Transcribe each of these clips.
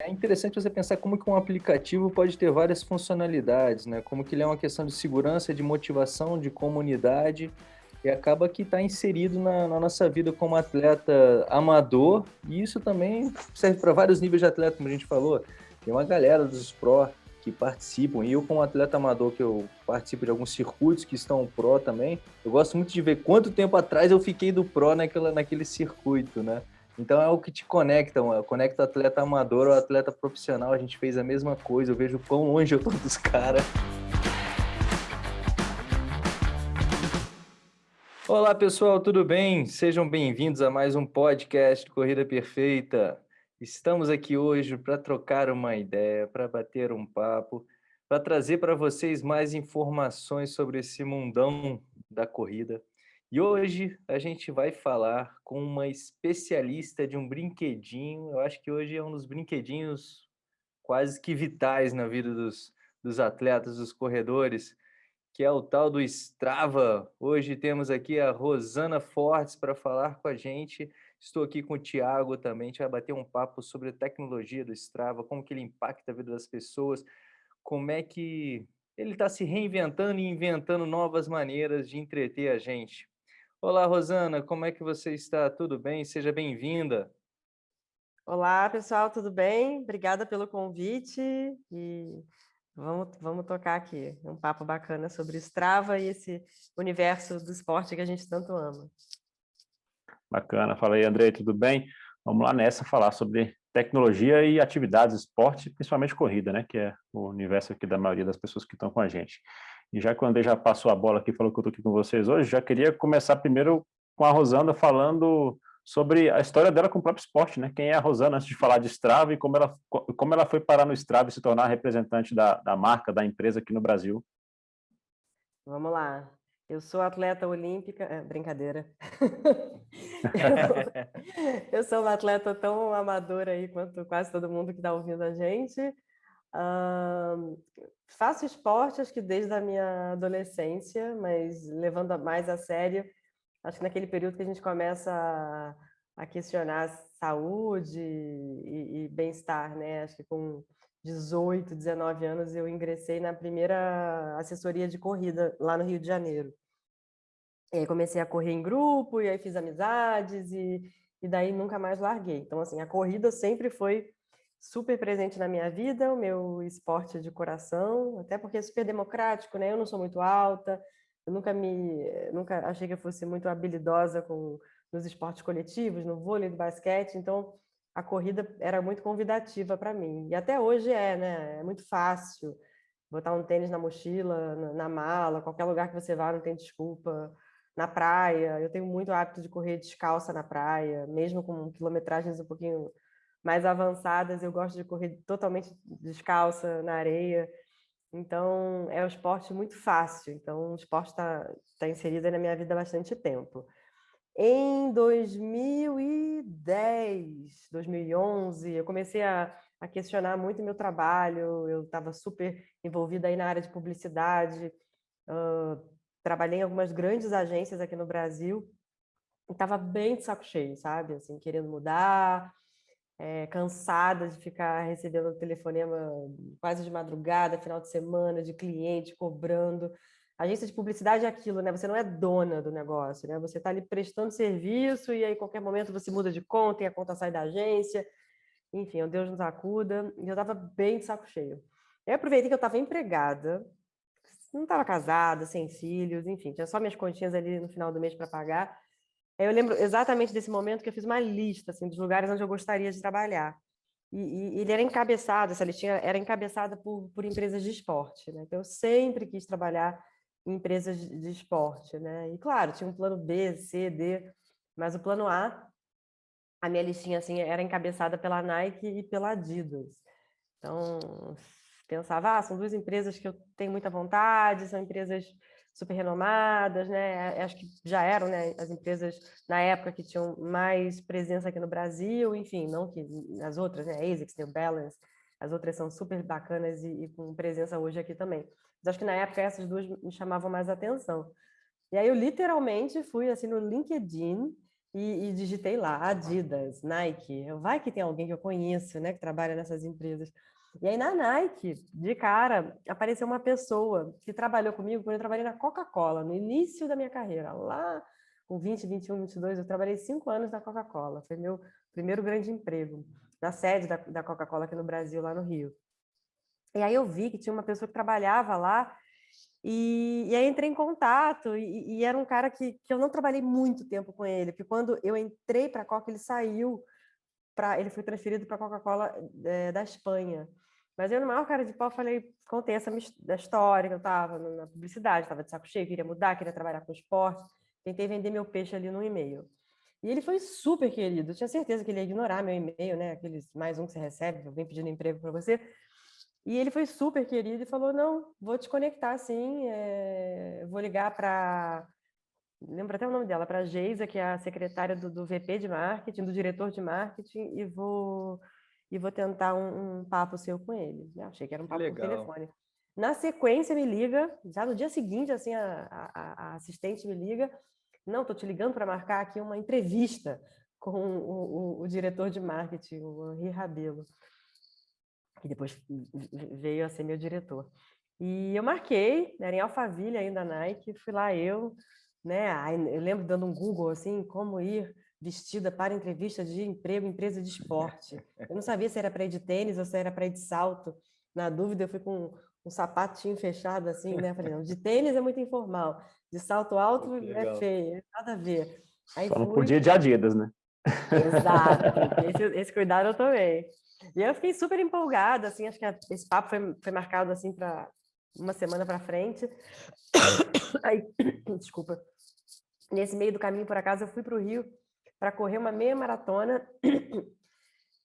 É interessante você pensar como que um aplicativo pode ter várias funcionalidades, né? Como que ele é uma questão de segurança, de motivação, de comunidade, e acaba que está inserido na, na, nossa vida como atleta amador, e isso também serve para vários níveis de atleta, como a gente falou. Tem uma galera dos pró que participam, e eu como atleta amador que eu participo de alguns circuitos que estão pró também, eu gosto muito de ver quanto tempo atrás eu fiquei do pró naquela, naquele circuito, né? Então é o que te conecta, mano. conecta o atleta amador ao atleta profissional. A gente fez a mesma coisa. Eu vejo quão longe eu tô dos caras. Olá pessoal, tudo bem? Sejam bem-vindos a mais um podcast Corrida Perfeita. Estamos aqui hoje para trocar uma ideia, para bater um papo, para trazer para vocês mais informações sobre esse mundão da corrida. E hoje a gente vai falar com uma especialista de um brinquedinho. Eu acho que hoje é um dos brinquedinhos quase que vitais na vida dos, dos atletas, dos corredores, que é o tal do Strava. Hoje temos aqui a Rosana Fortes para falar com a gente. Estou aqui com o Tiago também, a gente vai bater um papo sobre a tecnologia do Strava, como que ele impacta a vida das pessoas, como é que ele está se reinventando e inventando novas maneiras de entreter a gente. Olá, Rosana, como é que você está? Tudo bem? Seja bem-vinda. Olá, pessoal, tudo bem? Obrigada pelo convite e vamos, vamos tocar aqui um papo bacana sobre Strava e esse universo do esporte que a gente tanto ama. Bacana, fala aí, Andrei, tudo bem? Vamos lá nessa falar sobre tecnologia e atividades, esporte, principalmente corrida, né? Que é o universo aqui da maioria das pessoas que estão com a gente. E já que o André já passou a bola aqui, falou que eu estou aqui com vocês hoje, já queria começar primeiro com a Rosana falando sobre a história dela com o próprio esporte, né? Quem é a Rosana antes de falar de Strava e como ela, como ela foi parar no Strava e se tornar representante da, da marca, da empresa aqui no Brasil. Vamos lá. Eu sou atleta olímpica, é, brincadeira. eu sou uma atleta tão amadora aí quanto quase todo mundo que está ouvindo a gente. Uh, faço esporte, acho que desde a minha adolescência, mas levando mais a sério, acho que naquele período que a gente começa a, a questionar saúde e, e bem-estar, né? Acho que com 18, 19 anos eu ingressei na primeira assessoria de corrida lá no Rio de Janeiro. E aí comecei a correr em grupo, e aí fiz amizades, e, e daí nunca mais larguei. Então, assim, a corrida sempre foi super presente na minha vida, o meu esporte de coração, até porque é super democrático, né? Eu não sou muito alta, eu nunca me, nunca achei que eu fosse muito habilidosa com nos esportes coletivos, no vôlei, no basquete, então a corrida era muito convidativa para mim. E até hoje é, né? É muito fácil botar um tênis na mochila, na, na mala, qualquer lugar que você vá não tem desculpa. Na praia, eu tenho muito hábito de correr descalça na praia, mesmo com quilometragens um pouquinho mais avançadas, eu gosto de correr totalmente descalça na areia. Então, é um esporte muito fácil. Então, o esporte está tá inserido na minha vida há bastante tempo. Em 2010, 2011, eu comecei a, a questionar muito meu trabalho. Eu estava super envolvida aí na área de publicidade. Uh, trabalhei em algumas grandes agências aqui no Brasil. Estava bem de saco cheio, sabe? Assim, querendo mudar, é, cansada de ficar recebendo telefonema quase de madrugada, final de semana, de cliente cobrando. Agência de publicidade é aquilo, né? Você não é dona do negócio, né? Você está ali prestando serviço e aí, em qualquer momento, você muda de conta e a conta sai da agência. Enfim, o Deus nos acuda. E eu estava bem de saco cheio. Eu aproveitei que eu estava empregada, não estava casada, sem filhos, enfim, tinha só minhas continhas ali no final do mês para pagar. Eu lembro exatamente desse momento que eu fiz uma lista assim, dos lugares onde eu gostaria de trabalhar. E, e ele era encabeçado, essa listinha era encabeçada por, por empresas de esporte. Né? Então, eu sempre quis trabalhar em empresas de, de esporte. Né? E, claro, tinha um plano B, C, D, mas o plano A, a minha listinha assim, era encabeçada pela Nike e pela Adidas. Então, pensava, ah, são duas empresas que eu tenho muita vontade, são empresas super renomadas, né? Acho que já eram né, as empresas na época que tinham mais presença aqui no Brasil, enfim, não que as outras, né? ASICS, New Balance, as outras são super bacanas e, e, com presença hoje aqui também. Mas acho que na época essas duas me chamavam mais atenção. E aí eu literalmente fui assim no LinkedIn e, e, digitei lá Adidas, Nike. Vai que tem alguém que eu conheço, né, que trabalha nessas empresas. E aí na Nike, de cara, apareceu uma pessoa que trabalhou comigo quando eu trabalhei na Coca-Cola, no início da minha carreira, lá com 20, 21, 22, eu trabalhei cinco anos na Coca-Cola. Foi meu primeiro grande emprego, na sede da, da Coca-Cola aqui no Brasil, lá no Rio. E aí eu vi que tinha uma pessoa que trabalhava lá e, e aí entrei em contato, e, e, era um cara que, que eu não trabalhei muito tempo com ele, porque quando eu entrei para a Coca, ele saiu, ele foi transferido para a Coca-Cola é, da Espanha. Mas eu, no maior cara de pau, falei, contei essa da história, que eu estava na publicidade, estava de saco cheio, queria mudar, queria trabalhar com esporte, tentei vender meu peixe ali no e-mail. E ele foi super querido, eu tinha certeza que ele ia ignorar meu e-mail, né? Aqueles mais um que você recebe, alguém pedindo emprego para você, e ele foi super querido e falou: Não, vou te conectar sim, é... vou ligar para. Lembro até o nome dela, para a Geisa, que é a secretária do, do, VP de marketing, do diretor de marketing, e vou, e vou tentar um, um papo seu com ele. Eu achei que era um papo por telefone. Na sequência, me liga, já no dia seguinte, assim, a, a, a assistente me liga. Não, estou te ligando para marcar aqui uma entrevista com o, o, o diretor de marketing, o Henri Rabelo que depois veio a ser meu diretor. E eu marquei, era em Alphaville ainda, Nike, fui lá eu, né? Eu lembro dando um Google assim, como ir vestida para entrevista de emprego em empresa de esporte. Eu não sabia se era para ir de tênis ou se era para ir de salto. Na dúvida, eu fui com um sapatinho fechado assim, né? Falei, não, de tênis é muito informal, de salto alto é feio, nada a ver. Aí Só fui... não podia de Adidas, né? Exato, esse, esse cuidado eu tomei. E eu fiquei super empolgada, assim, acho que esse papo foi, foi marcado, assim, para uma semana para frente. Aí, desculpa. Nesse meio do caminho, por acaso, eu fui para o Rio para correr uma meia maratona.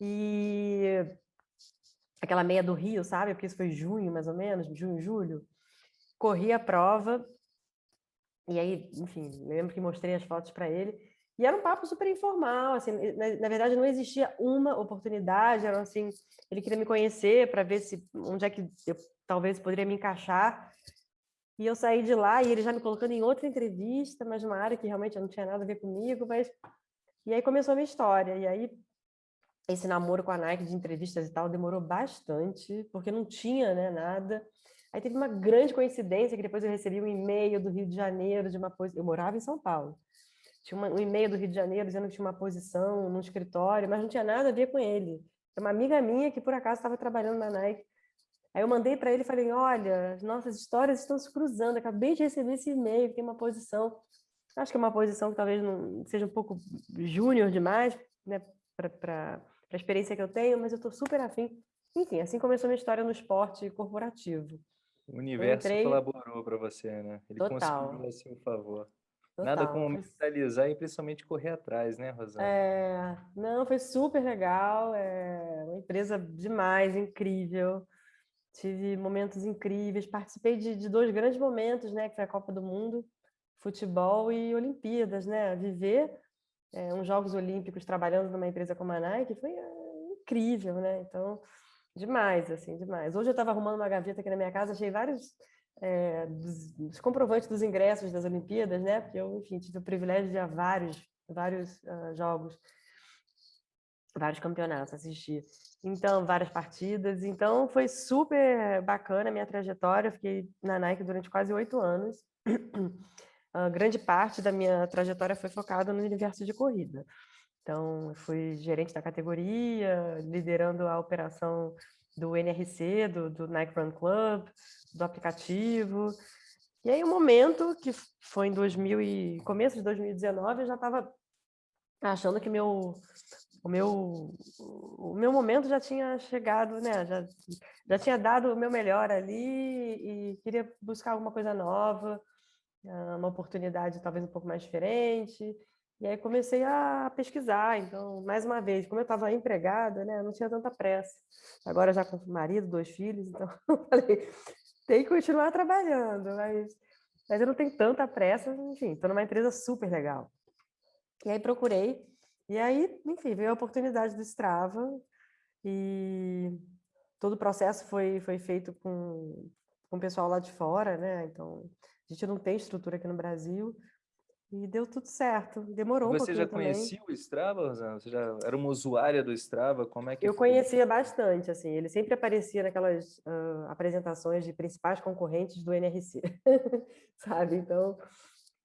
E aquela meia do Rio, sabe? Porque isso foi junho, mais ou menos, junho, julho. Corri a prova. E aí, enfim, lembro que mostrei as fotos para ele. E era um papo super informal, assim, na, na, verdade não existia uma oportunidade, era assim, ele queria me conhecer para ver se onde é que eu talvez poderia me encaixar. E eu saí de lá e ele já me colocando em outra entrevista, mas numa área que realmente não tinha nada a ver comigo, mas e aí começou a minha história. E aí esse namoro com a Nike de entrevistas e tal demorou bastante, porque não tinha, né, nada. Aí teve uma grande coincidência que depois eu recebi um e-mail do Rio de Janeiro de uma coisa, eu morava em São Paulo tinha uma, um e-mail do Rio de Janeiro dizendo que tinha uma posição no escritório, mas não tinha nada a ver com ele. Uma amiga minha que por acaso estava trabalhando na Nike. Aí eu mandei para ele e falei: Olha, nossas histórias estão se cruzando. Acabei de receber esse e-mail, tem uma posição. Acho que é uma posição que talvez não seja um pouco júnior demais, né, para a experiência que eu tenho, mas eu estou super afim. Enfim, assim começou minha história no esporte corporativo. O universo entrei... colaborou para você, né? Ele Total. conseguiu assim o favor. Total. Nada como mentalizar e principalmente correr atrás, né, Rosana? É, não, foi super legal, é uma empresa demais, incrível. Tive momentos incríveis, participei de, de dois grandes momentos, né, que foi a Copa do Mundo, futebol e Olimpíadas, né? Viver é, uns Jogos Olímpicos trabalhando numa empresa como a Nike foi é, incrível, né? Então, demais, assim, demais. Hoje eu estava arrumando uma gaveta aqui na minha casa, achei vários é, dos, dos, comprovantes dos ingressos das Olimpíadas, né? Porque eu, enfim, tive o privilégio de ir a vários, vários uh, jogos, vários campeonatos assistir. Então, várias partidas. Então, foi super bacana a minha trajetória. Eu fiquei na Nike durante quase oito anos. A grande parte da minha trajetória foi focada no universo de corrida. Então, fui gerente da categoria, liderando a operação do NRC, do, do Nike Run Club, do aplicativo. E aí, o um momento que foi em 2000 e começo de 2019, eu já estava achando que meu o meu o meu momento já tinha chegado, né? Já já tinha dado o meu melhor ali e queria buscar alguma coisa nova, ah, uma oportunidade talvez um pouco mais diferente. E aí comecei a pesquisar. Então, mais uma vez, como eu estava empregada, né, não tinha tanta pressa. Agora já com marido, dois filhos, então falei, tem que continuar trabalhando, mas, mas eu não tenho tanta pressa, enfim, estou numa empresa super legal. E aí procurei, e aí, enfim, veio a oportunidade do Strava, e todo o processo foi, foi feito com, com o pessoal lá de fora, né? Então, a gente não tem estrutura aqui no Brasil, E deu tudo certo. Demorou Você um pouquinho já conhecia também. o Strava, Rosana? Você já era uma usuária do Strava? Como é que Eu foi? conhecia bastante, assim, ele sempre aparecia naquelas uh, apresentações de principais concorrentes do NRC, sabe? Então,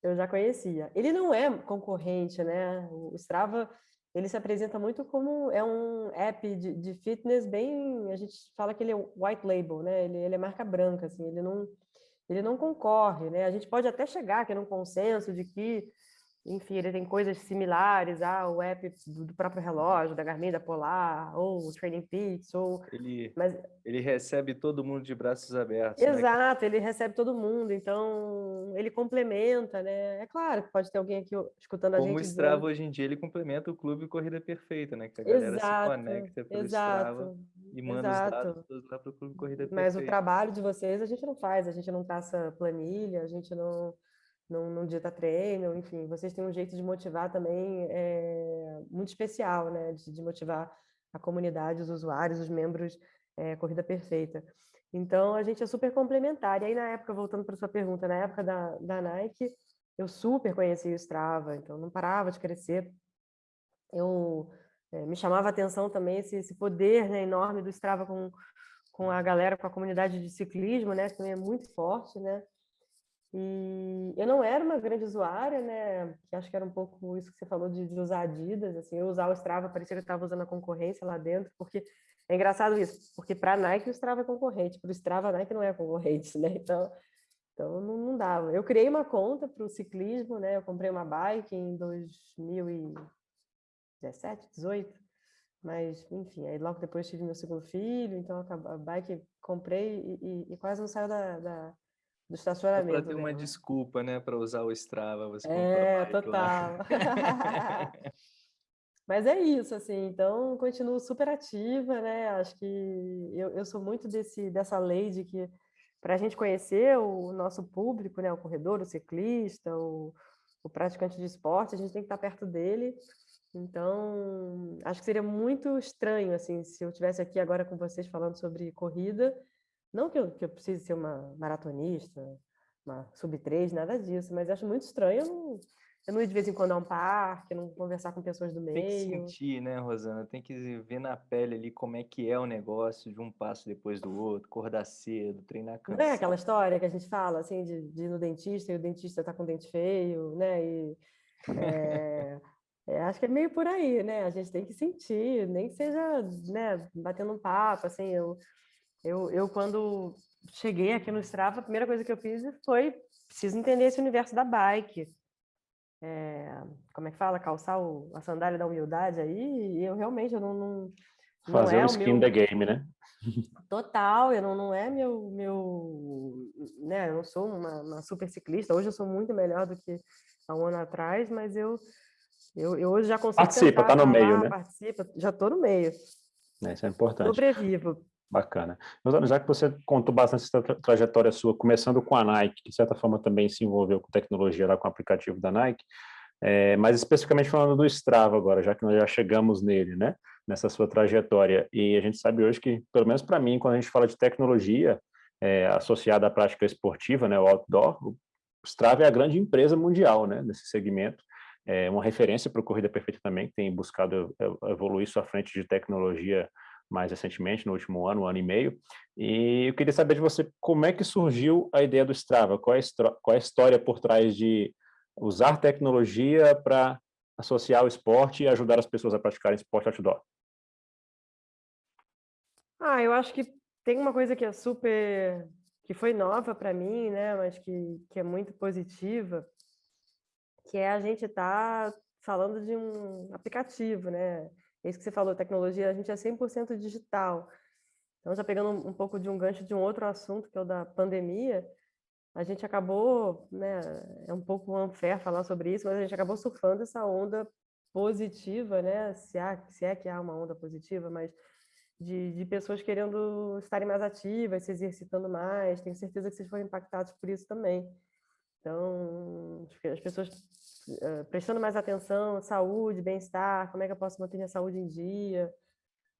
eu já conhecia. Ele não é concorrente, né? O Strava, ele se apresenta muito como é um app de, de fitness bem, a gente fala que ele é white label, né? Ele, ele é marca branca, assim, ele não ele não concorre, né? A gente pode até chegar aqui num consenso de que enfim, ele tem coisas similares ao app do, próprio relógio, da Garmin, da Polar, ou o Training Peaks, ou... Ele, Mas, ele recebe todo mundo de braços abertos. exato, né? ele recebe todo mundo, então ele complementa, né? É claro que pode ter alguém aqui escutando a Como gente o Strava dizendo... hoje em dia, ele complementa o Clube Corrida Perfeita, né? Que a galera exato, se conecta pelo exato, Strava e manda exato. os dados todos lá para o Clube Corrida Perfeita. Mas o trabalho de vocês a gente não faz, a gente não traça planilha, a gente não não, não dita treino, enfim, vocês têm um jeito de motivar também é, muito especial, né? De, de, motivar a comunidade, os usuários, os membros é, Corrida Perfeita. Então, a gente é super complementar. E aí, na época, voltando para sua pergunta, na época da, da Nike, eu super conheci o Strava, então não parava de crescer. Eu é, me chamava a atenção também esse, esse poder né, enorme do Strava com, com a galera, com a comunidade de ciclismo, né? Que também é muito forte, né? E eu não era uma grande usuária, né? Que acho que era um pouco isso que você falou de, de usar Adidas, assim, eu usar o Strava, parecia que eu estava usando a concorrência lá dentro, porque é engraçado isso, porque para a Nike o Strava é concorrente, para o Strava a Nike não é concorrente, né? Então, então não, não dava. Eu criei uma conta para o ciclismo, né? Eu comprei uma bike em 2017, 18, mas enfim, aí logo depois tive meu segundo filho, então a bike comprei e, e, e quase não saiu da, da do estacionamento. Para ter uma dela. desculpa, né, para usar o Strava, você É, total. Mas é isso, assim, então continuo super ativa, né? Acho que eu, eu sou muito desse, dessa lei de que para a gente conhecer o nosso público, né, o corredor, o ciclista, o, o praticante de esporte, a gente tem que estar perto dele. Então, acho que seria muito estranho, assim, se eu tivesse aqui agora com vocês falando sobre corrida não que eu, que eu precise ser uma maratonista, uma sub-3, nada disso, mas acho muito estranho eu não, eu não ir de vez em quando a um parque, não conversar com pessoas do meio. Tem que sentir, né, Rosana? Tem que ver na pele ali como é que é o negócio de um passo depois do outro, acordar cedo, treinar cansado. Não é aquela história que a gente fala, assim, de, de ir no dentista e o dentista tá com dente feio, né? E, é, é, acho que é meio por aí, né? A gente tem que sentir, nem que seja, né, batendo um papo, assim, eu eu, eu, quando cheguei aqui no Strava, a primeira coisa que eu fiz foi preciso entender esse universo da bike. É, como é que fala? Calçar o, a sandália da humildade aí, e eu realmente eu não, não Fazer não é o skin meu... the game, né? Total, eu não, não é meu, meu, né, eu não sou uma, uma super ciclista, hoje eu sou muito melhor do que há um ano atrás, mas eu, eu, eu hoje já consigo Participa, tá no meio, né? Participa, já estou no meio. É, isso é importante. Sobrevivo. Bacana. Já que você contou bastante essa tra trajetória sua, começando com a Nike, que de certa forma também se envolveu com tecnologia lá com o aplicativo da Nike, é, mas especificamente falando do Strava agora, já que nós já chegamos nele, né, nessa sua trajetória, e a gente sabe hoje que, pelo menos para mim, quando a gente fala de tecnologia é, associada à prática esportiva, né, o outdoor, o Strava é a grande empresa mundial, né, nesse segmento, é uma referência para o Corrida Perfeita também, que tem buscado evoluir sua frente de tecnologia mais recentemente, no último ano, um ano e meio, e eu queria saber de você como é que surgiu a ideia do Strava, qual é a, qual é a história por trás de usar tecnologia para associar o esporte e ajudar as pessoas a praticarem esporte outdoor? Ah, eu acho que tem uma coisa que é super, que foi nova para mim, né, mas que, que é muito positiva, que é a gente estar tá falando de um aplicativo, né, isso que você falou, tecnologia, a gente é 100% digital. Então, já pegando um pouco de um gancho de um outro assunto, que é o da pandemia, a gente acabou, né, é um pouco unfair falar sobre isso, mas a gente acabou surfando essa onda positiva, né, se, há, se é que há uma onda positiva, mas de, de pessoas querendo estarem mais ativas, se exercitando mais, tenho certeza que vocês foram impactados por isso também. Então, as pessoas uh, prestando mais atenção, saúde, bem-estar, como é que eu posso manter minha saúde em dia,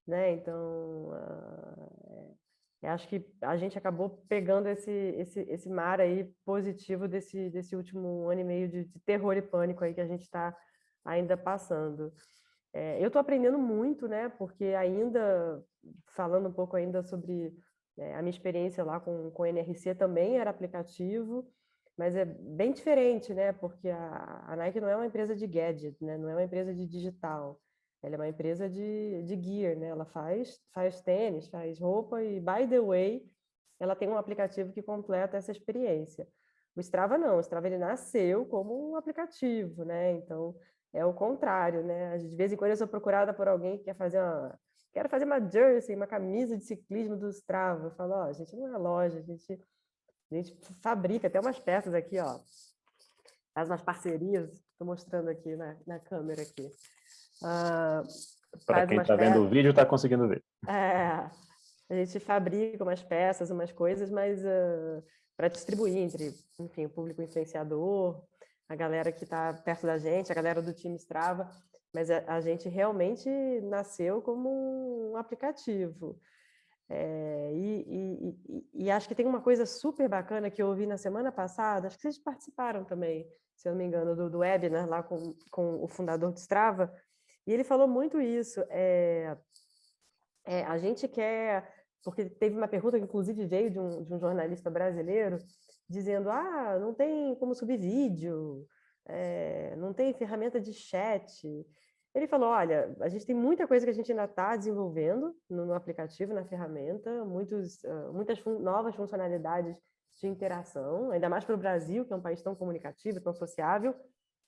né? Então, uh, Eu acho que a gente acabou pegando esse, esse, esse mar aí positivo desse, desse último ano e meio de, de terror e pânico aí que a gente está ainda passando. É, eu estou aprendendo muito, né? Porque ainda, falando um pouco ainda sobre é, a minha experiência lá com, com NRC também era aplicativo, mas é bem diferente, né? Porque a, a Nike não é uma empresa de gadget, né? Não é uma empresa de digital. Ela é uma empresa de, de gear, né? Ela faz, faz tênis, faz roupa e, by the way, ela tem um aplicativo que completa essa experiência. O Strava não, o Strava ele nasceu como um aplicativo, né? Então, é o contrário, né? De vez em quando eu sou procurada por alguém que quer fazer uma... Quero fazer uma jersey, uma camisa de ciclismo do Strava. Eu falo, ó, oh, a gente não é loja, a gente, a gente fabrica até umas peças aqui, ó. Faz umas parcerias, estou mostrando aqui na, na câmera aqui. Uh, Para quem está vendo o vídeo, está conseguindo ver. É, a gente fabrica umas peças, umas coisas, mas uh, para distribuir entre, enfim, o público influenciador, a galera que está perto da gente, a galera do time Strava, mas a, a gente realmente nasceu como um aplicativo. É, e, e, e, acho que tem uma coisa super bacana que eu ouvi na semana passada, acho que vocês participaram também, se eu não me engano, do, do webinar lá com, com o fundador do Strava, e ele falou muito isso. É, é, a gente quer, porque teve uma pergunta que inclusive veio de um, de um jornalista brasileiro, dizendo, ah, não tem como subir vídeo, não tem ferramenta de chat. Ele falou, olha, a gente tem muita coisa que a gente ainda está desenvolvendo no, no, aplicativo, na ferramenta, muitos, uh, muitas fun novas funcionalidades de interação, ainda mais para o Brasil, que é um país tão comunicativo, tão sociável,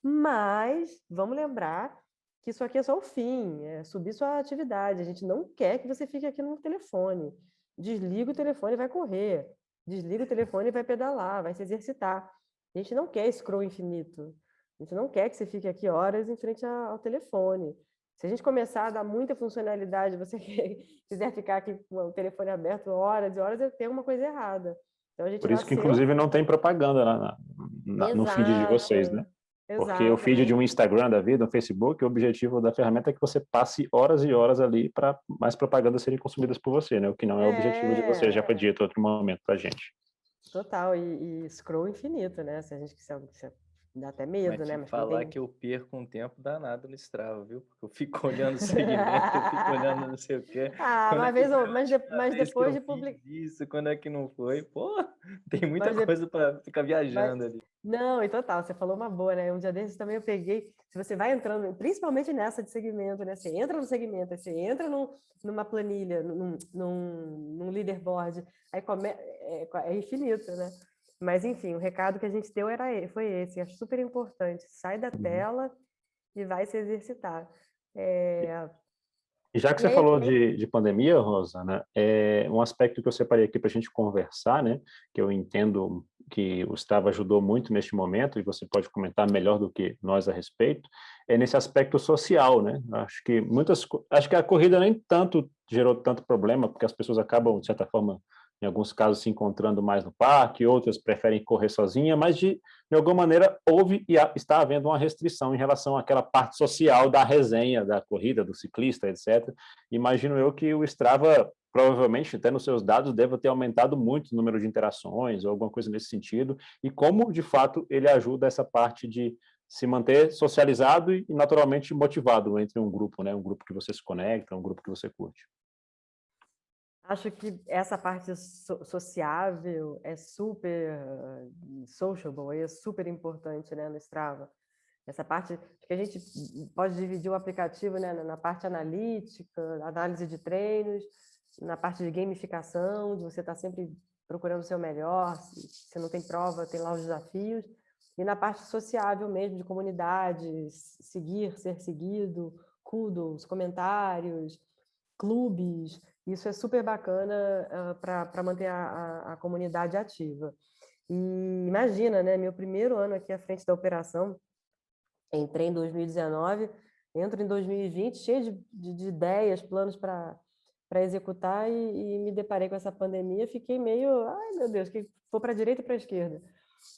mas vamos lembrar que isso aqui é só o fim, é subir sua atividade. A gente não quer que você fique aqui no telefone. Desliga o telefone e vai correr. Desliga o telefone e vai pedalar, vai se exercitar. A gente não quer scroll infinito. A gente não quer que você fique aqui horas em frente ao telefone. Se a gente começar a dar muita funcionalidade, você quiser ficar aqui com o telefone aberto horas e horas, tem uma coisa errada. Então, Por isso nasceu... que, inclusive, não tem propaganda na, na, no feed de vocês, né? Porque o feed de um Instagram da vida, um Facebook, o objetivo da ferramenta é que você passe horas e horas ali para mais propagandas serem consumidas por você, né? O que não é, é... o objetivo de você, já foi dito em outro momento para gente. Total, e, e, scroll infinito, né? Se a gente quiser, dá até medo, Mas né? Mas falar tem... que eu perco um tempo danado no Strava, viu? Porque eu fico olhando o segmento, eu fico olhando não sei o quê. Ah, quando uma é vez, que... mas, de, mas depois de publicar... Isso, quando é que não foi? Pô, tem muita mas coisa de... para ficar viajando mas... ali. Não, e total, você falou uma boa, né? Um dia desses também eu peguei, se você vai entrando, principalmente nessa de segmento, né? Você entra no segmento, você entra num, numa planilha, num, num, num leaderboard, aí come, é, é infinito, né? Mas, enfim, o recado que a gente deu era, foi esse, acho super importante, sai da uhum. tela e vai se exercitar. É, e já que você falou de, de pandemia, Rosa, né, é um aspecto que eu separei aqui para a gente conversar, né, que eu entendo que o Strava ajudou muito neste momento, e você pode comentar melhor do que nós a respeito, é nesse aspecto social, né? Acho que muitas, acho que a corrida nem tanto gerou tanto problema, porque as pessoas acabam, de certa forma, em alguns casos se encontrando mais no parque, outras preferem correr sozinha, mas de, de alguma maneira houve e está havendo uma restrição em relação àquela parte social da resenha, da corrida, do ciclista, etc. Imagino eu que o Strava, provavelmente, até nos seus dados, deva ter aumentado muito o número de interações ou alguma coisa nesse sentido, e como, de fato, ele ajuda essa parte de se manter socializado e, naturalmente, motivado entre um grupo, né? um grupo que você se conecta, um grupo que você curte. Acho que essa parte so sociável é super sociable, é super importante né, no Strava. Essa parte que a gente pode dividir o aplicativo né, na parte analítica, análise de treinos, na parte de gamificação, de você estar tá sempre procurando o seu melhor, se não tem prova, tem lá os desafios, e na parte sociável mesmo, de comunidade, seguir, ser seguido, kudos, comentários, clubes, isso é super bacana uh, para manter a, a, a, comunidade ativa. E imagina, né, meu primeiro ano aqui à frente da operação, entrei em 2019, entro em 2020 cheio de, de, de ideias, planos para executar e, e, me deparei com essa pandemia, fiquei meio, ai meu Deus, que vou para a direita e para a esquerda.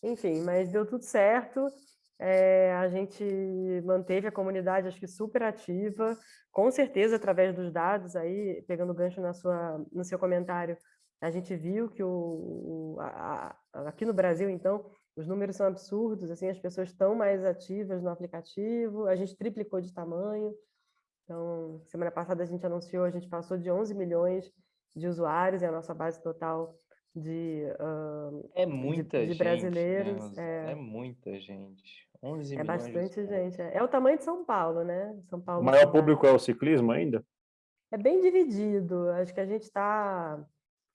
Enfim, mas deu tudo certo, é, a gente manteve a comunidade, acho que super ativa, com certeza através dos dados, aí pegando gancho na sua, no seu comentário, A gente viu que o, a, a, aqui no Brasil, então, os números são absurdos, assim, as pessoas estão mais ativas no aplicativo, a gente triplicou de tamanho. Então, semana passada a gente anunciou, a gente passou de 11 milhões de usuários, é a nossa base total de, uh, é muita de, de brasileiros. Gente, né? é, é, muita gente. 11 é bastante gente. É. é o tamanho de São Paulo, né? São Paulo. O maior público é o ciclismo ainda? É bem dividido. Acho que a gente está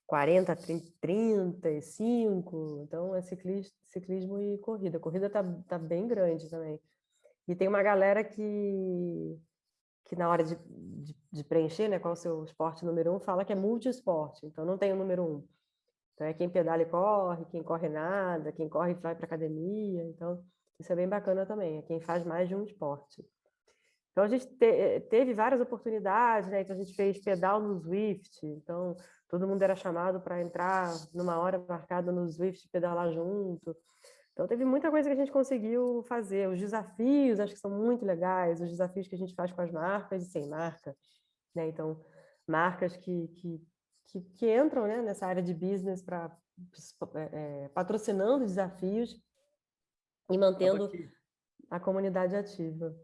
40, 30, 35. Então é ciclismo, ciclismo e corrida. A corrida está tá bem grande também. E tem uma galera que que na hora de, de, de, preencher, né, qual é o seu esporte número um, fala que é multiesporte, então não tem o número um. Então é quem pedala e corre, quem corre nada, quem corre vai para academia, então isso é bem bacana também, é quem faz mais de um esporte. Então a gente te, teve várias oportunidades, né, então a gente fez pedal no Zwift, então todo mundo era chamado para entrar numa hora marcada no Zwift pedalar junto. Então, teve muita coisa que a gente conseguiu fazer. Os desafios, acho que são muito legais, os desafios que a gente faz com as marcas e sem marca. Né? Então, marcas que, que, que, que entram né, nessa área de business para é, é, patrocinando desafios e mantendo a comunidade ativa.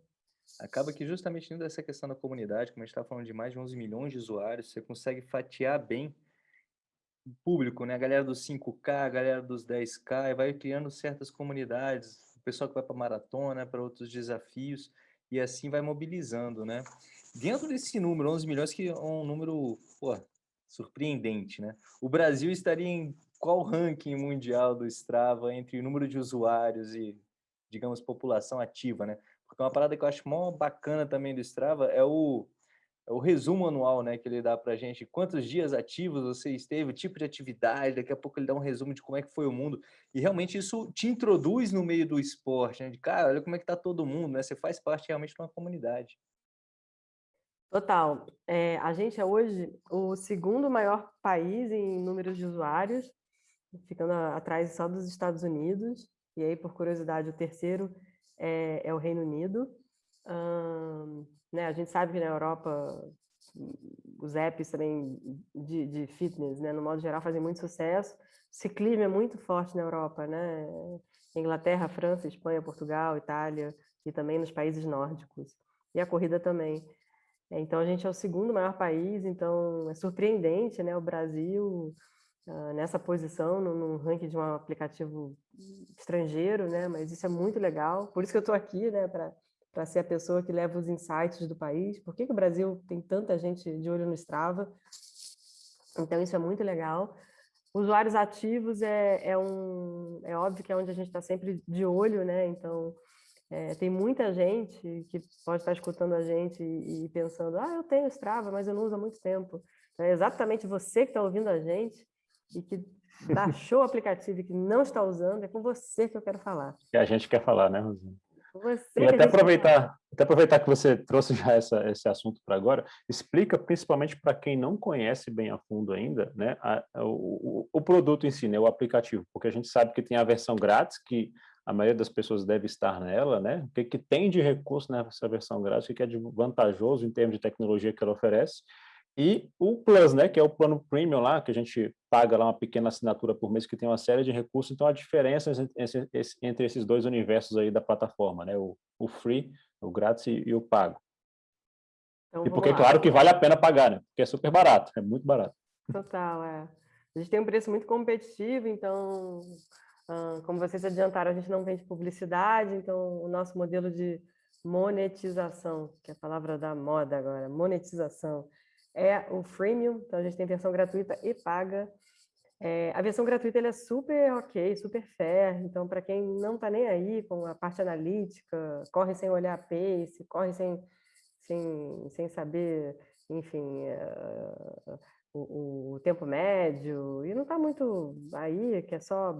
Acaba que justamente dentro dessa questão da comunidade, como a gente está falando de mais de 11 milhões de usuários, você consegue fatiar bem público, né? A galera dos 5K, a galera dos 10K, e vai criando certas comunidades, o pessoal que vai para maratona, para outros desafios, e assim vai mobilizando, né? Dentro desse número, 11 milhões, que é um número, pô, surpreendente, né? O Brasil estaria em qual ranking mundial do Strava entre o número de usuários e, digamos, população ativa, né? Porque uma parada que eu acho mó bacana também do Strava é o é o resumo anual, né, que ele dá para a gente, quantos dias ativos você esteve, tipo de atividade, daqui a pouco ele dá um resumo de como é que foi o mundo, e realmente isso te introduz no meio do esporte, né, de cara, olha como é que tá todo mundo, né, você faz parte realmente de uma comunidade. Total. É, a gente é hoje o segundo maior país em números de usuários, ficando atrás só dos Estados Unidos, e aí, por curiosidade, o terceiro é, é o Reino Unido. Hum, né? A gente sabe que na Europa os apps também de, de fitness, né, no modo geral, fazem muito sucesso. Ciclismo é muito forte na Europa, né? Inglaterra, França, Espanha, Portugal, Itália e também nos países nórdicos. E a corrida também. É, então, a gente é o segundo maior país, então é surpreendente, né? O Brasil uh, nessa posição no, ranking de um aplicativo estrangeiro, né? Mas isso é muito legal. Por isso que eu estou aqui, né? Para ser a pessoa que leva os insights do país. Por que, que o Brasil tem tanta gente de olho no Strava? Então, isso é muito legal. Usuários ativos é, é, um, é óbvio que é onde a gente está sempre de olho, né? Então, é, tem muita gente que pode estar escutando a gente e, e, pensando, ah, eu tenho Strava, mas eu não uso há muito tempo. É exatamente você que está ouvindo a gente e que baixou o aplicativo e que não está usando, é com você que eu quero falar. Que a gente quer falar, né, Rosana? Você e até aproveitar, até aproveitar que você trouxe já essa, esse assunto para agora, explica principalmente para quem não conhece bem a fundo ainda, né, a, a, o, o produto em si, né, o aplicativo, porque a gente sabe que tem a versão grátis, que a maioria das pessoas deve estar nela, né, o que, que tem de recurso nessa versão grátis, o que é vantajoso em termos de tecnologia que ela oferece, e o Plus, né, que é o plano Premium lá, que a gente paga lá uma pequena assinatura por mês, que tem uma série de recursos. Então, a diferença entre esses dois universos aí da plataforma, né, o, o Free, o grátis e, e o pago. Então, e porque, lá. claro, que vale a pena pagar, né, porque é super barato, é muito barato. Total, é. A gente tem um preço muito competitivo, então, como vocês adiantaram, a gente não vende publicidade, então o nosso modelo de monetização, que é a palavra da moda agora, monetização, é o freemium, então a gente tem versão gratuita e paga. É, a versão gratuita é super ok, super fair, então para quem não está nem aí com a parte analítica, corre sem olhar a pace, corre sem, sem, sem saber, enfim, uh, o, o, tempo médio, e não está muito aí, que é só,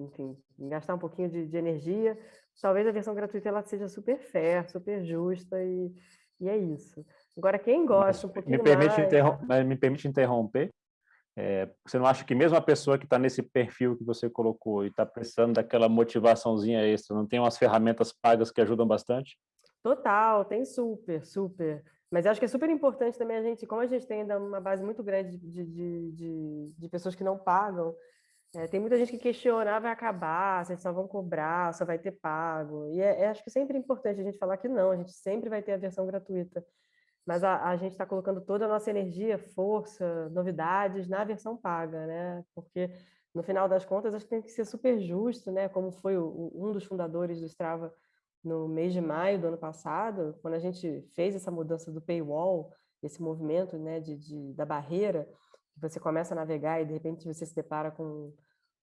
enfim, gastar um pouquinho de, de energia, talvez a versão gratuita ela seja super fair, super justa, e, e é isso. Agora, quem gosta um pouquinho me permite mais... Me permite interromper. É, você não acha que mesmo a pessoa que está nesse perfil que você colocou e está precisando daquela motivaçãozinha extra, não tem umas ferramentas pagas que ajudam bastante? Total, tem super, super. Mas acho que é super importante também a gente, como a gente tem ainda uma base muito grande de, de, de, de pessoas que não pagam, é, tem muita gente que questiona, ah, vai acabar, vocês só vão cobrar, só vai ter pago. E é, é, acho que sempre é importante a gente falar que não, a gente sempre vai ter a versão gratuita. Mas a, a gente está colocando toda a nossa energia, força, novidades na versão paga, né? Porque, no final das contas, acho que tem que ser super justo, né? Como foi o, um dos fundadores do Strava no mês de maio do ano passado, quando a gente fez essa mudança do paywall, esse movimento né, de, de da barreira, você começa a navegar e de repente você se depara com,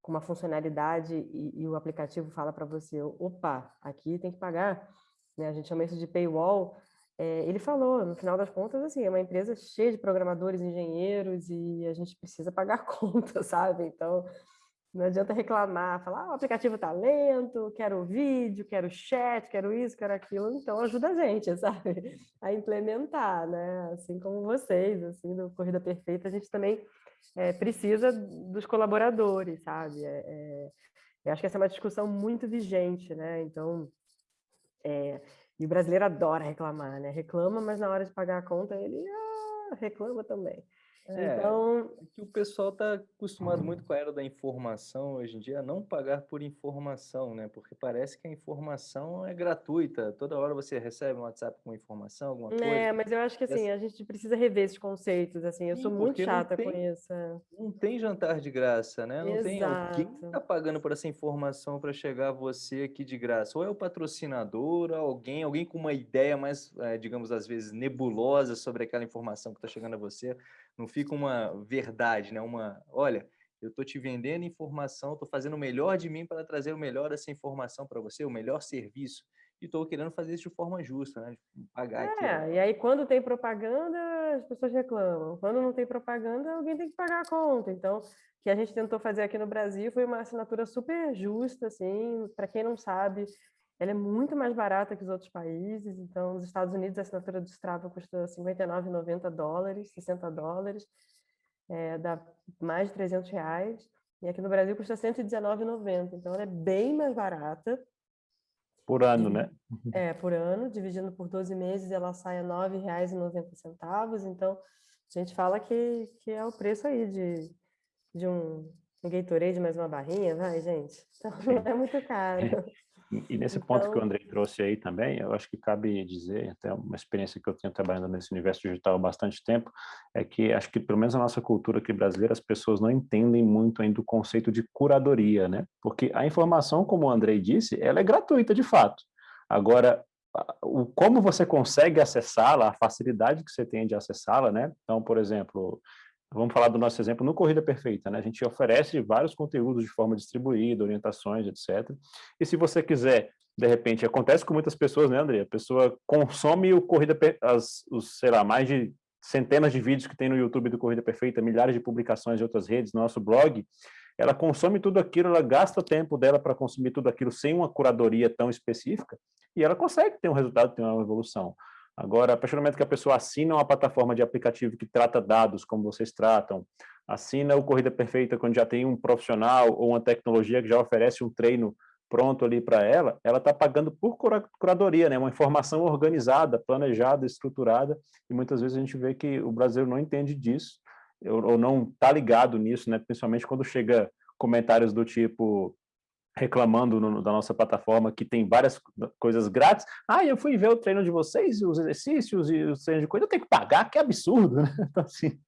com uma funcionalidade e, e o aplicativo fala para você, opa, aqui tem que pagar, né? a gente chama isso de paywall, é, ele falou, no final das contas, assim, é uma empresa cheia de programadores, engenheiros e a gente precisa pagar conta, sabe? Então, não adianta reclamar, falar, ah, o aplicativo está lento, quero vídeo, quero chat, quero isso, quero aquilo. Então, ajuda a gente, sabe? A implementar, né? Assim como vocês, assim, do Corrida Perfeita, a gente também é, precisa dos colaboradores, sabe? É, é, eu acho que essa é uma discussão muito vigente, né? Então, é, e o brasileiro adora reclamar, né? Reclama, mas na hora de pagar a conta, ele ah, reclama também. É, então, é que o pessoal está acostumado muito com a era da informação hoje em dia, a não pagar por informação, né? Porque parece que a informação é gratuita. Toda hora você recebe um WhatsApp com informação, alguma coisa. É, mas eu acho que assim, a gente precisa rever esses conceitos, assim. Eu Sim, sou muito chata tem, com isso. Não tem jantar de graça, né? Não Exato. tem alguém que está pagando por essa informação para chegar a você aqui de graça. Ou é o patrocinador, alguém, alguém com uma ideia mais, é, digamos, às vezes nebulosa sobre aquela informação que está chegando a você não fica uma verdade, né? Uma, olha, eu estou te vendendo informação, estou fazendo o melhor de mim para trazer o melhor dessa informação para você, o melhor serviço. E estou querendo fazer isso de forma justa, né? Pagar é. E aí, quando tem propaganda, as pessoas reclamam. Quando não tem propaganda, alguém tem que pagar a conta. Então, o que a gente tentou fazer aqui no Brasil foi uma assinatura super justa, assim, para quem não sabe, ela é muito mais barata que os outros países. Então, nos Estados Unidos, a assinatura do Strava custa 59,90 dólares, 60 dólares, é, dá mais de 300 reais. E aqui no Brasil custa 119,90. Então, ela é bem mais barata. Por ano, né? É, por ano. Dividindo por 12 meses, ela sai a R$ 9,90. Então, a gente fala que, que é o preço aí de, de um, um Gatorade mais uma barrinha, vai, gente? Então, não é muito caro. E nesse então... ponto que o então André trouxe aí também, eu acho que cabe dizer, até uma experiência que eu tenho trabalhando nesse universo digital há bastante tempo, é que acho que pelo menos na nossa cultura aqui brasileira, as pessoas não entendem muito ainda o conceito de curadoria, né? Porque a informação, como o André disse, ela é gratuita de fato. Agora, o como você consegue acessá-la, a facilidade que você tem de acessá-la, né? Então, por exemplo, Vamos falar do nosso exemplo no Corrida Perfeita, né? A gente oferece vários conteúdos de forma distribuída, orientações, etc. E se você quiser, de repente, acontece com muitas pessoas, né, André? A pessoa consome o Corrida, as, os, sei lá, mais de centenas de vídeos que tem no YouTube do Corrida Perfeita, milhares de publicações de outras redes, no nosso blog, ela consome tudo aquilo, ela gasta tempo dela para consumir tudo aquilo sem uma curadoria tão específica, e ela consegue ter um resultado, ter uma evolução. Agora, a partir do momento que a pessoa assina uma plataforma de aplicativo que trata dados, como vocês tratam, assina o Corrida Perfeita quando já tem um profissional ou uma tecnologia que já oferece um treino pronto ali para ela, ela está pagando por curadoria, né? uma informação organizada, planejada, estruturada, e muitas vezes a gente vê que o brasileiro não entende disso, ou não está ligado nisso, né? principalmente quando chega comentários do tipo, reclamando no, da nossa plataforma que tem várias coisas grátis. Ah, eu fui ver o treino de vocês, os exercícios e os treinos de coisa, eu tenho que pagar, que absurdo, né? Então, assim,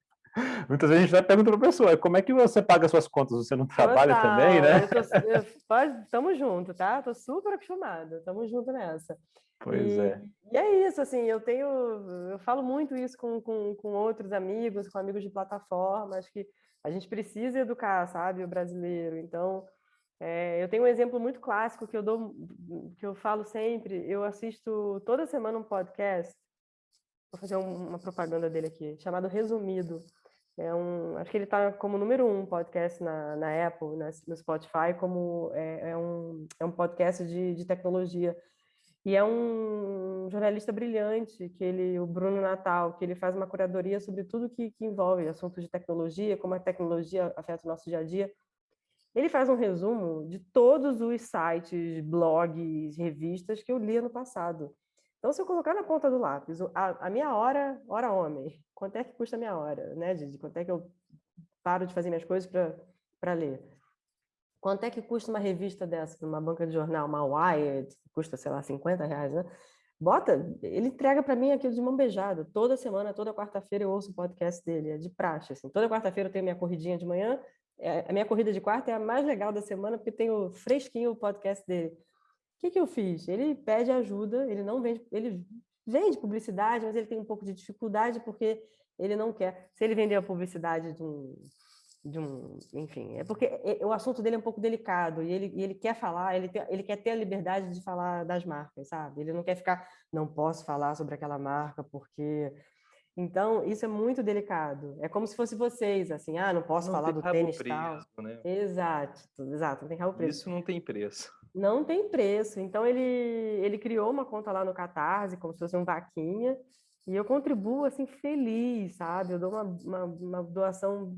muitas vezes a gente vai perguntando para a pessoa, como é que você paga suas contas? Você não trabalha Total. também, né? Estamos juntos, tá? Estou super acostumada, estamos juntos nessa. Pois e, é. E é isso, assim, eu tenho, eu falo muito isso com, com, com outros amigos, com amigos de plataforma, acho que a gente precisa educar, sabe, o brasileiro, então é, eu tenho um exemplo muito clássico que eu dou, que eu falo sempre. Eu assisto toda semana um podcast. Vou fazer um, uma propaganda dele aqui, chamado Resumido. É um, acho que ele está como número um podcast na, na Apple, na, no Spotify, como é, é, um, é um podcast de, de tecnologia. E é um jornalista brilhante, que ele, o Bruno Natal, que ele faz uma curadoria sobre tudo que, que envolve assuntos de tecnologia, como a tecnologia afeta o nosso dia a dia. Ele faz um resumo de todos os sites, blogs, revistas que eu li ano passado. Então, se eu colocar na ponta do lápis a, a minha hora, hora homem, quanto é que custa a minha hora, né, de Quanto é que eu paro de fazer minhas coisas para ler? Quanto é que custa uma revista dessa, numa banca de jornal, uma Wired, que custa, sei lá, 50 reais, né? Bota, ele entrega para mim aquilo de mão beijada. Toda semana, toda quarta-feira eu ouço o podcast dele, é de praxe. Assim. Toda quarta-feira eu tenho minha corridinha de manhã. É, a minha corrida de quarta é a mais legal da semana, porque tem o fresquinho o podcast dele. O que, que eu fiz? Ele pede ajuda, ele não vende, ele vende publicidade, mas ele tem um pouco de dificuldade porque ele não quer. Se ele vender a publicidade de um, de um, enfim, é porque o assunto dele é um pouco delicado e ele, ele quer falar, ele, tem, ele quer ter a liberdade de falar das marcas, sabe? Ele não quer ficar, não posso falar sobre aquela marca porque então, isso é muito delicado. É como se fosse vocês, assim, ah, não posso não falar do tênis preço, tal. Né? Exato, exato, não tem rabo preço. Isso não tem preço. Não tem preço. Então, ele, ele criou uma conta lá no Catarse, como se fosse um vaquinha, e eu contribuo, assim, feliz, sabe? Eu dou uma, uma, uma doação,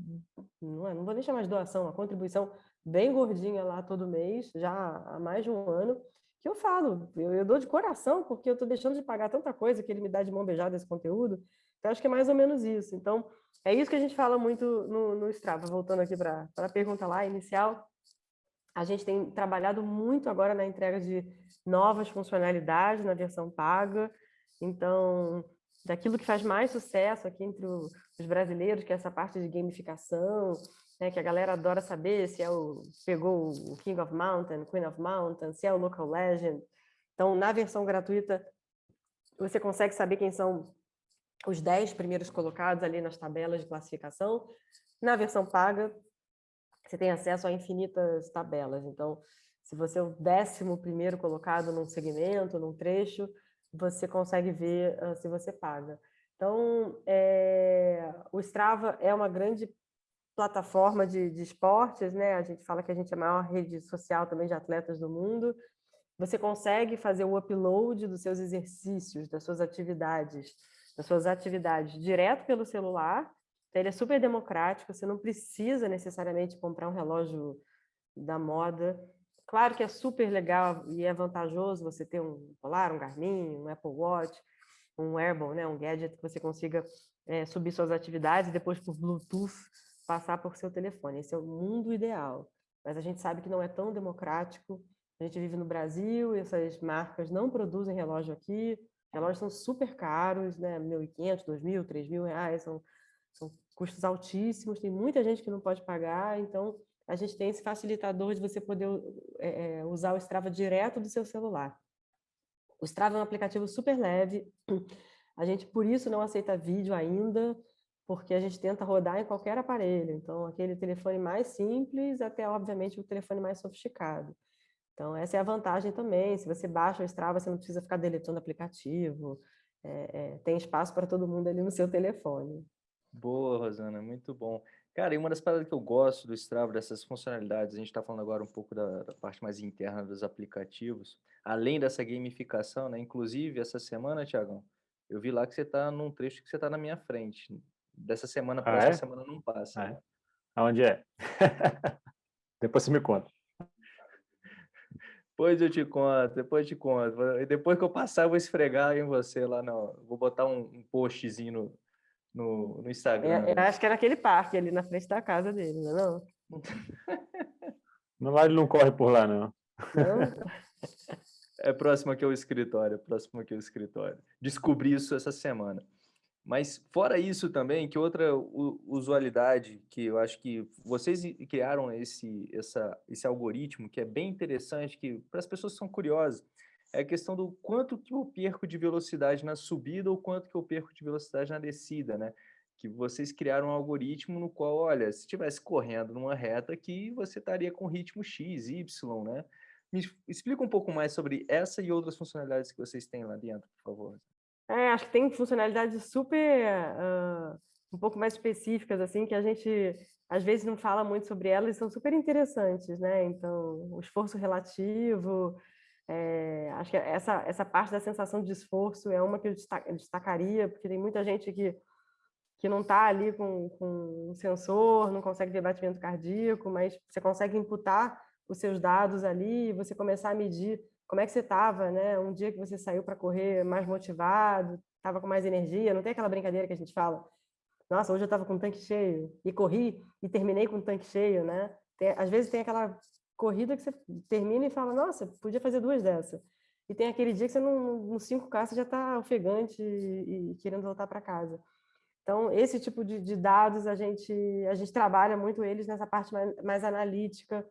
não, é, não vou nem chamar de doação, uma contribuição bem gordinha lá todo mês, já há mais de um ano, que eu falo, eu, eu dou de coração, porque eu estou deixando de pagar tanta coisa que ele me dá de mão beijada esse conteúdo, então, acho que é mais ou menos isso. Então, é isso que a gente fala muito no, no Strava. Voltando aqui para a pergunta lá inicial, a gente tem trabalhado muito agora na entrega de novas funcionalidades na versão paga. Então, daquilo que faz mais sucesso aqui entre os brasileiros, que é essa parte de gamificação, né, que a galera adora saber se é o pegou o King of Mountain, Queen of Mountain, se é o Local Legend. Então, na versão gratuita, você consegue saber quem são os 10 primeiros colocados ali nas tabelas de classificação. Na versão paga, você tem acesso a infinitas tabelas. Então, se você é o décimo primeiro colocado num segmento, num trecho, você consegue ver uh, se você paga. Então, é, o Strava é uma grande plataforma de, de esportes, né? A gente fala que a gente é a maior rede social também de atletas do mundo. Você consegue fazer o upload dos seus exercícios, das suas atividades, das suas atividades direto pelo celular. Então, ele é super democrático, você não precisa necessariamente comprar um relógio da moda. Claro que é super legal e é vantajoso você ter um Polar, um Garmin, um Apple Watch, um wearable, né, um gadget que você consiga é, subir suas atividades e depois por Bluetooth passar por seu telefone. Esse é o mundo ideal. Mas a gente sabe que não é tão democrático. A gente vive no Brasil essas marcas não produzem relógio aqui, relógios são super caros, né? 1.500, 2.000, 3.000 reais, são, são custos altíssimos, tem muita gente que não pode pagar, então a gente tem esse facilitador de você poder é, usar o Strava direto do seu celular. O Strava é um aplicativo super leve, a gente por isso não aceita vídeo ainda, porque a gente tenta rodar em qualquer aparelho, então aquele telefone mais simples até, obviamente, o telefone mais sofisticado. Então, essa é a vantagem também. Se você baixa o Strava, você não precisa ficar deletando aplicativo. É, é, tem espaço para todo mundo ali no seu telefone. Boa, Rosana, muito bom. Cara, e uma das paradas que eu gosto do Strava, dessas funcionalidades, a gente está falando agora um pouco da, da, parte mais interna dos aplicativos, além dessa gamificação, né? Inclusive, essa semana, Tiagão, eu vi lá que você está num trecho que você está na minha frente. Dessa semana para ah, essa é? semana não passa. Ah, né? é? Aonde é? Depois você me conta. Depois eu te conto, depois eu te conto. E depois que eu passar, eu vou esfregar em você lá, não. Vou botar um, um postzinho no, no, no Instagram. É, eu acho que é naquele parque ali na frente da casa dele, não é não? Não, ele não corre por lá, não. não? É próximo aqui ao escritório, próximo aqui ao escritório. Descobri isso essa semana. Mas fora isso também, que outra usualidade que eu acho que vocês criaram esse, essa, esse algoritmo que é bem interessante, que para as pessoas que são curiosas, é a questão do quanto que eu perco de velocidade na subida ou quanto que eu perco de velocidade na descida, né? Que vocês criaram um algoritmo no qual, olha, se estivesse correndo numa reta aqui, você estaria com ritmo X, Y, né? Me explica um pouco mais sobre essa e outras funcionalidades que vocês têm lá dentro, por favor. É, acho que tem funcionalidades super uh, um pouco mais específicas, assim, que a gente às vezes não fala muito sobre elas e são super interessantes, né? Então, o esforço relativo, é, acho que essa, essa parte da sensação de esforço é uma que eu destacaria, porque tem muita gente que, que não está ali com, com um sensor, não consegue ver batimento cardíaco, mas você consegue imputar os seus dados ali você começar a medir como é que você estava, né? Um dia que você saiu para correr mais motivado, estava com mais energia, não tem aquela brincadeira que a gente fala, nossa, hoje eu estava com o tanque cheio, e corri, e terminei com o tanque cheio, né? Tem, às vezes tem aquela corrida que você termina e fala, nossa, podia fazer duas dessas. E tem aquele dia que você, no 5K, você já está ofegante e, e, querendo voltar para casa. Então, esse tipo de, de, dados, a gente, a gente trabalha muito eles nessa parte mais, mais analítica,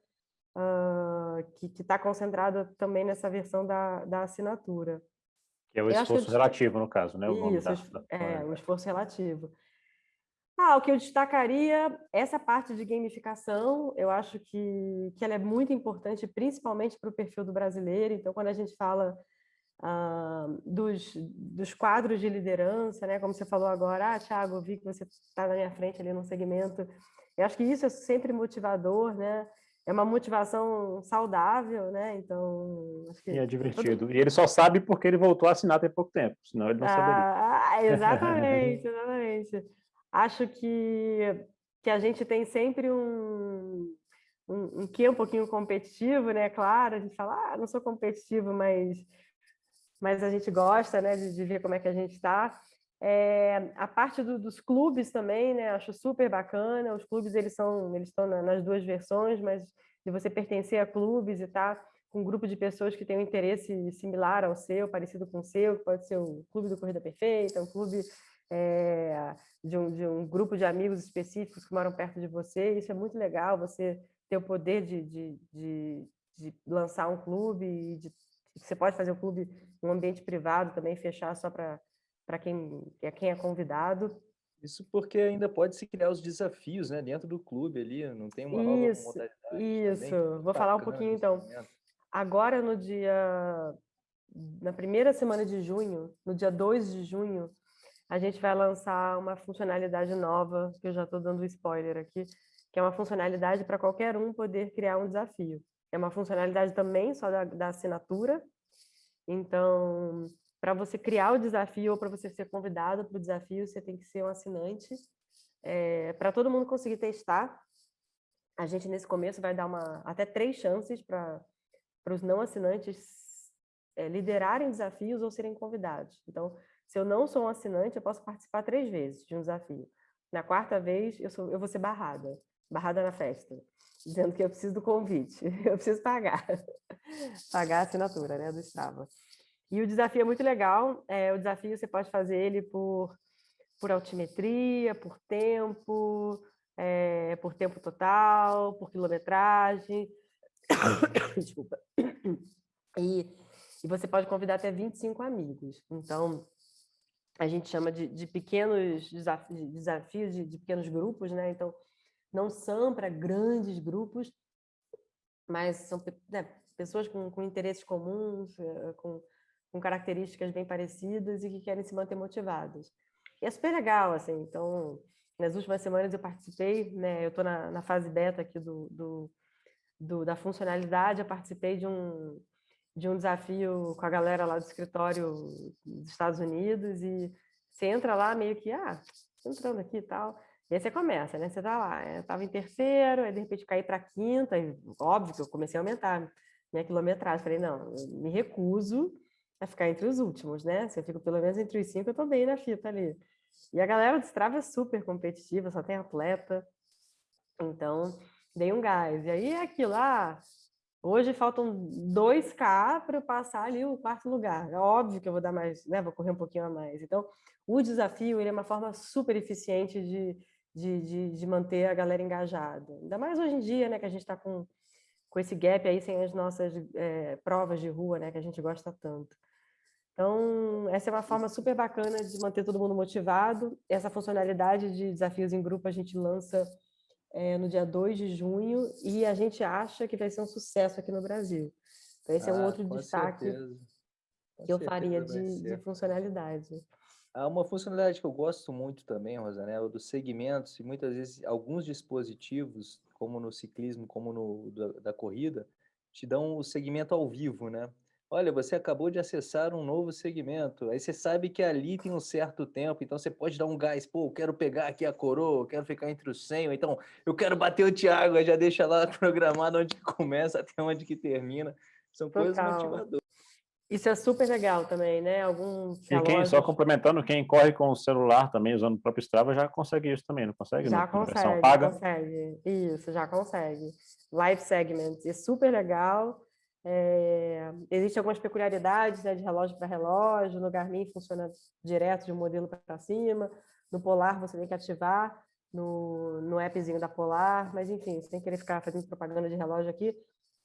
uh, que está concentrada também nessa versão da, da assinatura. Que é o esforço que... relativo, no caso, né? O Isso, da... é, o esforço relativo. Ah, o que eu destacaria, essa parte de gamificação, eu acho que, que ela é muito importante, principalmente para o perfil do brasileiro. Então, quando a gente fala ah, dos, dos quadros de liderança, né? como você falou agora, ah, Thiago, vi que você está na minha frente ali no segmento. Eu acho que isso é sempre motivador, né? É uma motivação saudável, né? Então, que... E é divertido. Todo... E ele só sabe porque ele voltou a assinar tem pouco tempo, senão ele não saberia. Ah, exatamente, exatamente acho que, que a gente tem sempre um, um, um quê um pouquinho competitivo, né? Claro, a gente fala, ah, não sou competitivo, mas, mas a gente gosta né, de, de ver como é que a gente está. É, a parte do, dos clubes também, né? Acho super bacana. Os clubes eles são, eles estão na, nas duas versões, mas de você pertencer a clubes e estar tá com um grupo de pessoas que tem um interesse similar ao seu, parecido com o seu, que pode ser o clube do Corrida Perfeita, um clube é, de, um, de um grupo de amigos específicos que moram perto de você. Isso é muito legal, você ter o poder de, de, de, de lançar um clube e de, você pode fazer o um clube em um ambiente privado também, fechar só para quem, é quem é convidado. Isso porque ainda pode se criar os desafios né, dentro do clube ali, não tem uma isso, nova modalidade. Isso, vou falar um pouquinho então. Agora no dia, na primeira semana de junho, no dia 2 de junho, a gente vai lançar uma funcionalidade nova, que eu já estou dando spoiler aqui, que é uma funcionalidade para qualquer um poder criar um desafio. É uma funcionalidade também só da, da assinatura. Então, para você criar o desafio ou para você ser convidado para o desafio, você tem que ser um assinante. É, para todo mundo conseguir testar, a gente nesse começo vai dar uma, até três chances para os não assinantes é, liderarem desafios ou serem convidados. Então, se eu não sou um assinante, eu posso participar três vezes de um desafio. Na quarta vez, eu, sou, eu vou ser barrada, barrada na festa, dizendo que eu preciso do convite, eu preciso pagar, pagar a assinatura né, do Strava. E o desafio é muito legal, é, o desafio você pode fazer ele por, por altimetria, por tempo, é, por tempo total, por quilometragem, desculpa, e, e você pode convidar até 25 amigos. Então, a gente chama de, de pequenos desafios, desafios de, de, pequenos grupos, né? Então, não são para grandes grupos, mas são né, pessoas com, com, interesses comuns, eh, com, com, características bem parecidas e que querem se manter motivadas. E é super legal, assim. Então, nas últimas semanas eu participei, né? Eu estou na, na, fase beta aqui do, do, do, da funcionalidade, eu participei de um de um desafio com a galera lá do escritório dos Estados Unidos e você entra lá meio que, ah, entrando aqui e tal. E aí você começa, né? Você tá lá, eu estava em terceiro, aí de repente caí para quinta, e óbvio que eu comecei a aumentar minha quilometragem. Falei, não, me recuso a ficar entre os últimos, né? Se eu fico pelo menos entre os cinco, eu tô bem na fita ali. E a galera do Strava é super competitiva, só tem atleta. Então, dei um gás. E aí é aquilo lá, ah, Hoje faltam 2K para eu passar ali o quarto lugar. É óbvio que eu vou dar mais, né? Vou correr um pouquinho a mais. Então, o desafio ele é uma forma super eficiente de, de, de, de manter a galera engajada. Ainda mais hoje em dia, né? Que a gente está com, com esse gap aí sem as nossas é, provas de rua, né? Que a gente gosta tanto. Então, essa é uma forma super bacana de manter todo mundo motivado. Essa funcionalidade de desafios em grupo a gente lança é, no dia 2 de junho e a gente acha que vai ser um sucesso aqui no Brasil. Então, esse ah, é um ah, outro destaque que eu faria de, de, funcionalidade. Há uma funcionalidade que eu gosto muito também, Rosana, é dos segmentos, e muitas vezes alguns dispositivos, como no ciclismo, como no da, da corrida, te dão o segmento ao vivo, né? Olha, você acabou de acessar um novo segmento. Aí você sabe que ali tem um certo tempo, então você pode dar um gás. Pô, eu quero pegar aqui a coroa, eu quero ficar entre os 100, ou então eu quero bater o Thiago, aí já deixa lá programado onde começa até onde que termina. São coisas motivadoras. Isso é super legal também, né? Algum e quem, só complementando, quem corre com o celular também, usando o próprio Strava, já consegue isso também, não consegue? Já consegue, paga? consegue. Isso, já consegue. Live Segments, é super legal. É... Existem algumas peculiaridades né, de relógio para relógio, no Garmin funciona direto de um modelo para cima, no Polar você tem que ativar no, no appzinho da Polar, mas enfim, sem querer ficar fazendo propaganda de relógio aqui,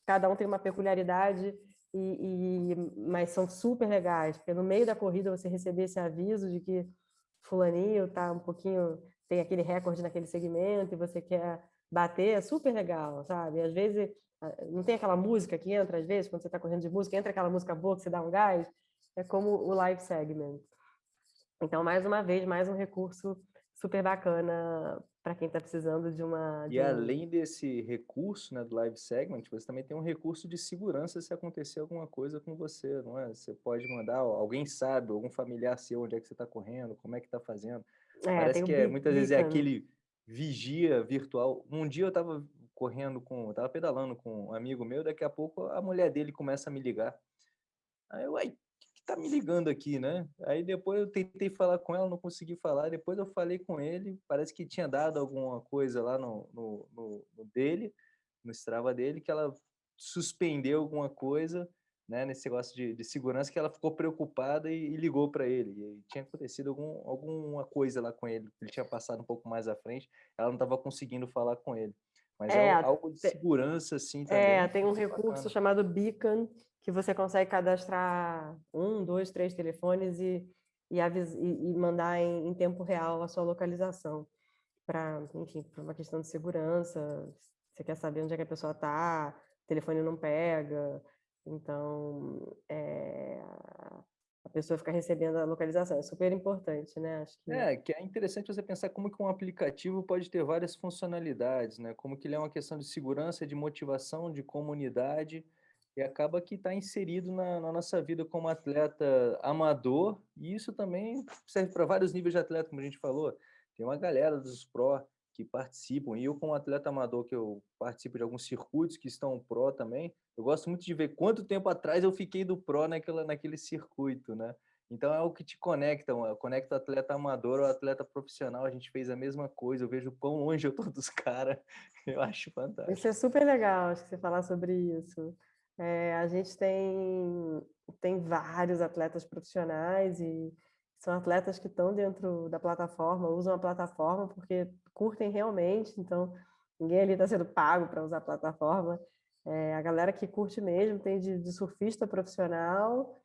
cada um tem uma peculiaridade e, e, mas são super legais, porque no meio da corrida você receber esse aviso de que fulaninho tá um pouquinho, tem aquele recorde naquele segmento e você quer bater, é super legal, sabe? Às vezes, não tem aquela música que entra, às vezes, quando você está correndo de música, entra aquela música boa que você dá um gás, é como o live segment. Então, mais uma vez, mais um recurso super bacana para quem está precisando de uma... De e além desse recurso né, do live segment, você também tem um recurso de segurança se acontecer alguma coisa com você, não é? Você pode mandar, alguém sabe, algum familiar seu, onde é que você está correndo, como é que está fazendo. É, Parece que é, muitas vezes é aquele vigia virtual. Um dia eu estava correndo com, estava pedalando com um amigo meu, daqui a pouco a mulher dele começa a me ligar. Aí eu, ai, tá me ligando aqui, né? Aí depois eu tentei falar com ela, não consegui falar. Depois eu falei com ele, parece que tinha dado alguma coisa lá no, no, no, no dele, no Strava dele, que ela suspendeu alguma coisa, né? Nesse negócio de, de segurança, que ela ficou preocupada e, e ligou para ele. E tinha acontecido algum, alguma coisa lá com ele, ele tinha passado um pouco mais à frente, ela não estava conseguindo falar com ele. Mas é, é algo de segurança, assim, é, também. É, tem um recurso bacana. chamado Beacon, que você consegue cadastrar um, dois, três telefones e, e, e, e mandar em, em, tempo real a sua localização. Para, enfim, para uma questão de segurança, você quer saber onde é que a pessoa está, o telefone não pega, então é, a pessoa fica recebendo a localização, é super importante, né? Acho que... É, que é interessante você pensar como que um aplicativo pode ter várias funcionalidades, né? Como que ele é uma questão de segurança, de motivação, de comunidade, e acaba que está inserido na, na, nossa vida como atleta amador, e isso também serve para vários níveis de atleta, como a gente falou. Tem uma galera dos pró que participam, e eu como atleta amador, que eu participo de alguns circuitos que estão pró também, eu gosto muito de ver quanto tempo atrás eu fiquei do pró naquela, naquele circuito, né? Então é o que te conecta, conecta o atleta amador ao atleta profissional, a gente fez a mesma coisa, eu vejo quão longe eu tô dos caras, eu acho fantástico. Isso é super legal, acho que você falar sobre isso. É, a gente tem, tem vários atletas profissionais e são atletas que estão dentro da plataforma, usam a plataforma porque curtem realmente, então ninguém ali está sendo pago para usar a plataforma. É, a galera que curte mesmo tem de, de surfista profissional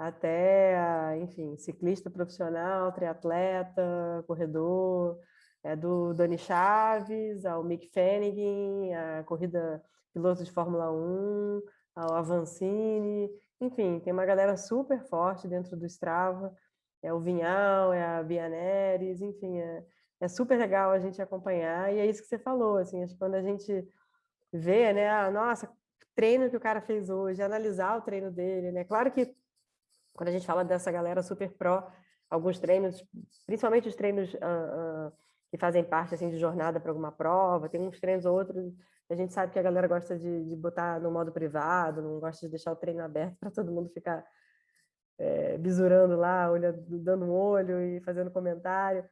até, enfim, ciclista profissional, triatleta, corredor, é do Dani Chaves ao Mick Fanning, a corrida piloto de Fórmula 1, ao Avancini, enfim, tem uma galera super forte dentro do Strava, é o Vinhal, é a Bianeres, enfim, é, é super legal a gente acompanhar, e é isso que você falou, assim, acho que quando a gente vê, né, ah, nossa, treino que o cara fez hoje, analisar o treino dele, né, claro que quando a gente fala dessa galera super pró, alguns treinos, principalmente os treinos uh, uh, que fazem parte, assim, de jornada para alguma prova, tem uns treinos ou outros a gente sabe que a galera gosta de, de botar no modo privado, não gosta de deixar o treino aberto para todo mundo ficar é, bisurando lá, olhando, dando um olho e fazendo comentário.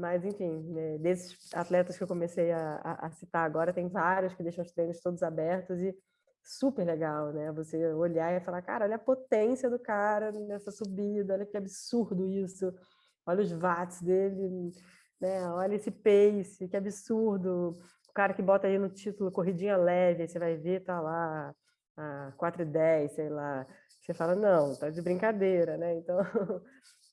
Mas, enfim, né, desses atletas que eu comecei a, a, citar agora, tem vários que deixam os treinos todos abertos e super legal, né? Você olhar e falar, cara, olha a potência do cara nessa subida, olha que absurdo isso, olha os watts dele, né? Olha esse pace, que absurdo o cara que bota aí no título corridinha leve, aí você vai ver, tá lá, a 4 e 10, sei lá. Você fala, não, tá de brincadeira, né? Então,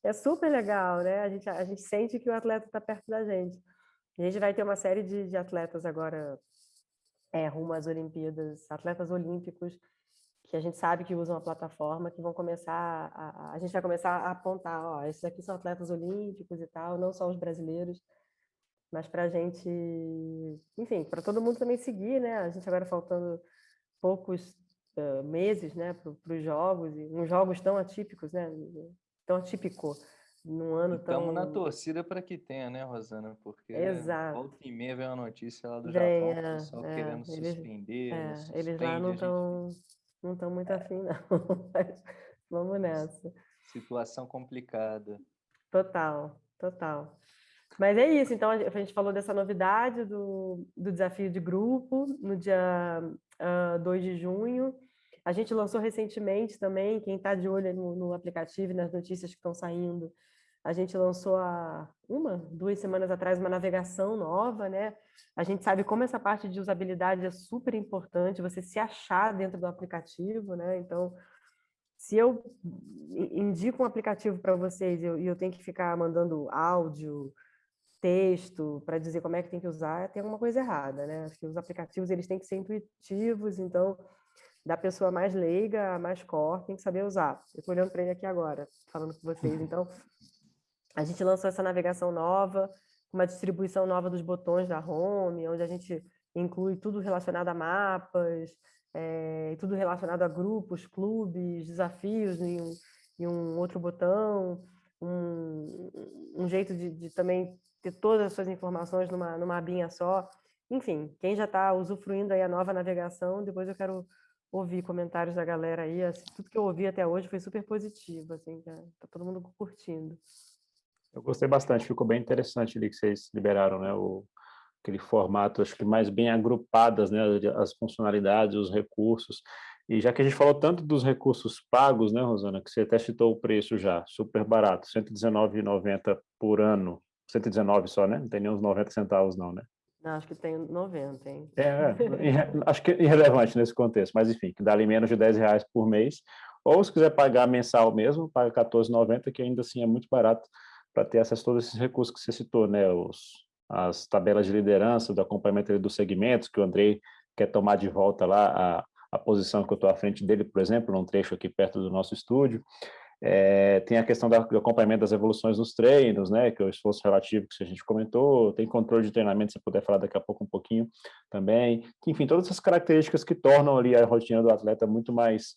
é super legal, né? A gente, a gente sente que o atleta está perto da gente. a gente vai ter uma série de, de atletas agora é, rumo às Olimpíadas, atletas olímpicos, que a gente sabe que usam a plataforma, que vão começar, a, a gente vai começar a apontar, ó, esses aqui são atletas olímpicos e tal, não só os brasileiros, mas para a gente, enfim, para todo mundo também seguir, né? A gente agora faltando poucos uh, meses, né, para os jogos e uns jogos tão atípicos, né? Tão atípico num ano e tão. Estamos na torcida para que tenha, né, Rosana? Porque Exato. volta e meia vem uma notícia lá do Japão, o pessoal é, querendo eles, suspender. É, eles lá não estão não estão muito afim, não. Vamos nessa. Situação complicada. Total, total. Mas é isso, então a gente falou dessa novidade do, do desafio de grupo no dia uh, ah, 2 de junho. A gente lançou recentemente também, quem está de olho no, no, aplicativo e nas notícias que estão saindo, a gente lançou há uma, duas semanas atrás uma navegação nova, né? A gente sabe como essa parte de usabilidade é super importante, você se achar dentro do aplicativo, né? Então, se eu indico um aplicativo para vocês e eu, eu, tenho que ficar mandando áudio, texto para dizer como é que tem que usar, tem alguma coisa errada, né? Acho que os aplicativos eles têm que ser intuitivos, então da pessoa mais leiga mais core tem que saber usar. Eu estou olhando para ele aqui agora, falando com vocês. Então, a gente lançou essa navegação nova, uma distribuição nova dos botões da home, onde a gente inclui tudo relacionado a mapas, é, tudo relacionado a grupos, clubes, desafios em um, em um outro botão, um, um jeito de, de, também ter todas as suas informações numa, numa abinha só. Enfim, quem já está usufruindo aí a nova navegação, depois eu quero ouvir comentários da galera aí. Assim, tudo que eu ouvi até hoje foi super positivo, assim, tá, tá todo mundo curtindo. Eu gostei bastante, ficou bem interessante ali que vocês liberaram, né, o, aquele formato, acho que mais bem agrupadas, né, as funcionalidades, os recursos. E já que a gente falou tanto dos recursos pagos, né, Rosana, que você até citou o preço já, super barato, R$ 119,90 por ano, 119 só, né? Não tem nem uns 90 centavos não, né? Não, acho que tem 90, hein? É, é acho que é irrelevante nesse contexto, mas enfim, que dá ali menos de 10 reais por mês. Ou se quiser pagar mensal mesmo, paga 14,90, que ainda assim é muito barato para ter acesso a todos esses recursos que você citou, né? Os, as tabelas de liderança, do acompanhamento dos segmentos, que o Andrei quer tomar de volta lá a, a posição que eu estou à frente dele, por exemplo, num trecho aqui perto do nosso estúdio. É, tem a questão do acompanhamento das evoluções nos treinos, né, que é o esforço relativo que a gente comentou, tem controle de treinamento, se puder falar daqui a pouco um pouquinho também. Enfim, todas essas características que tornam ali a rotina do atleta muito mais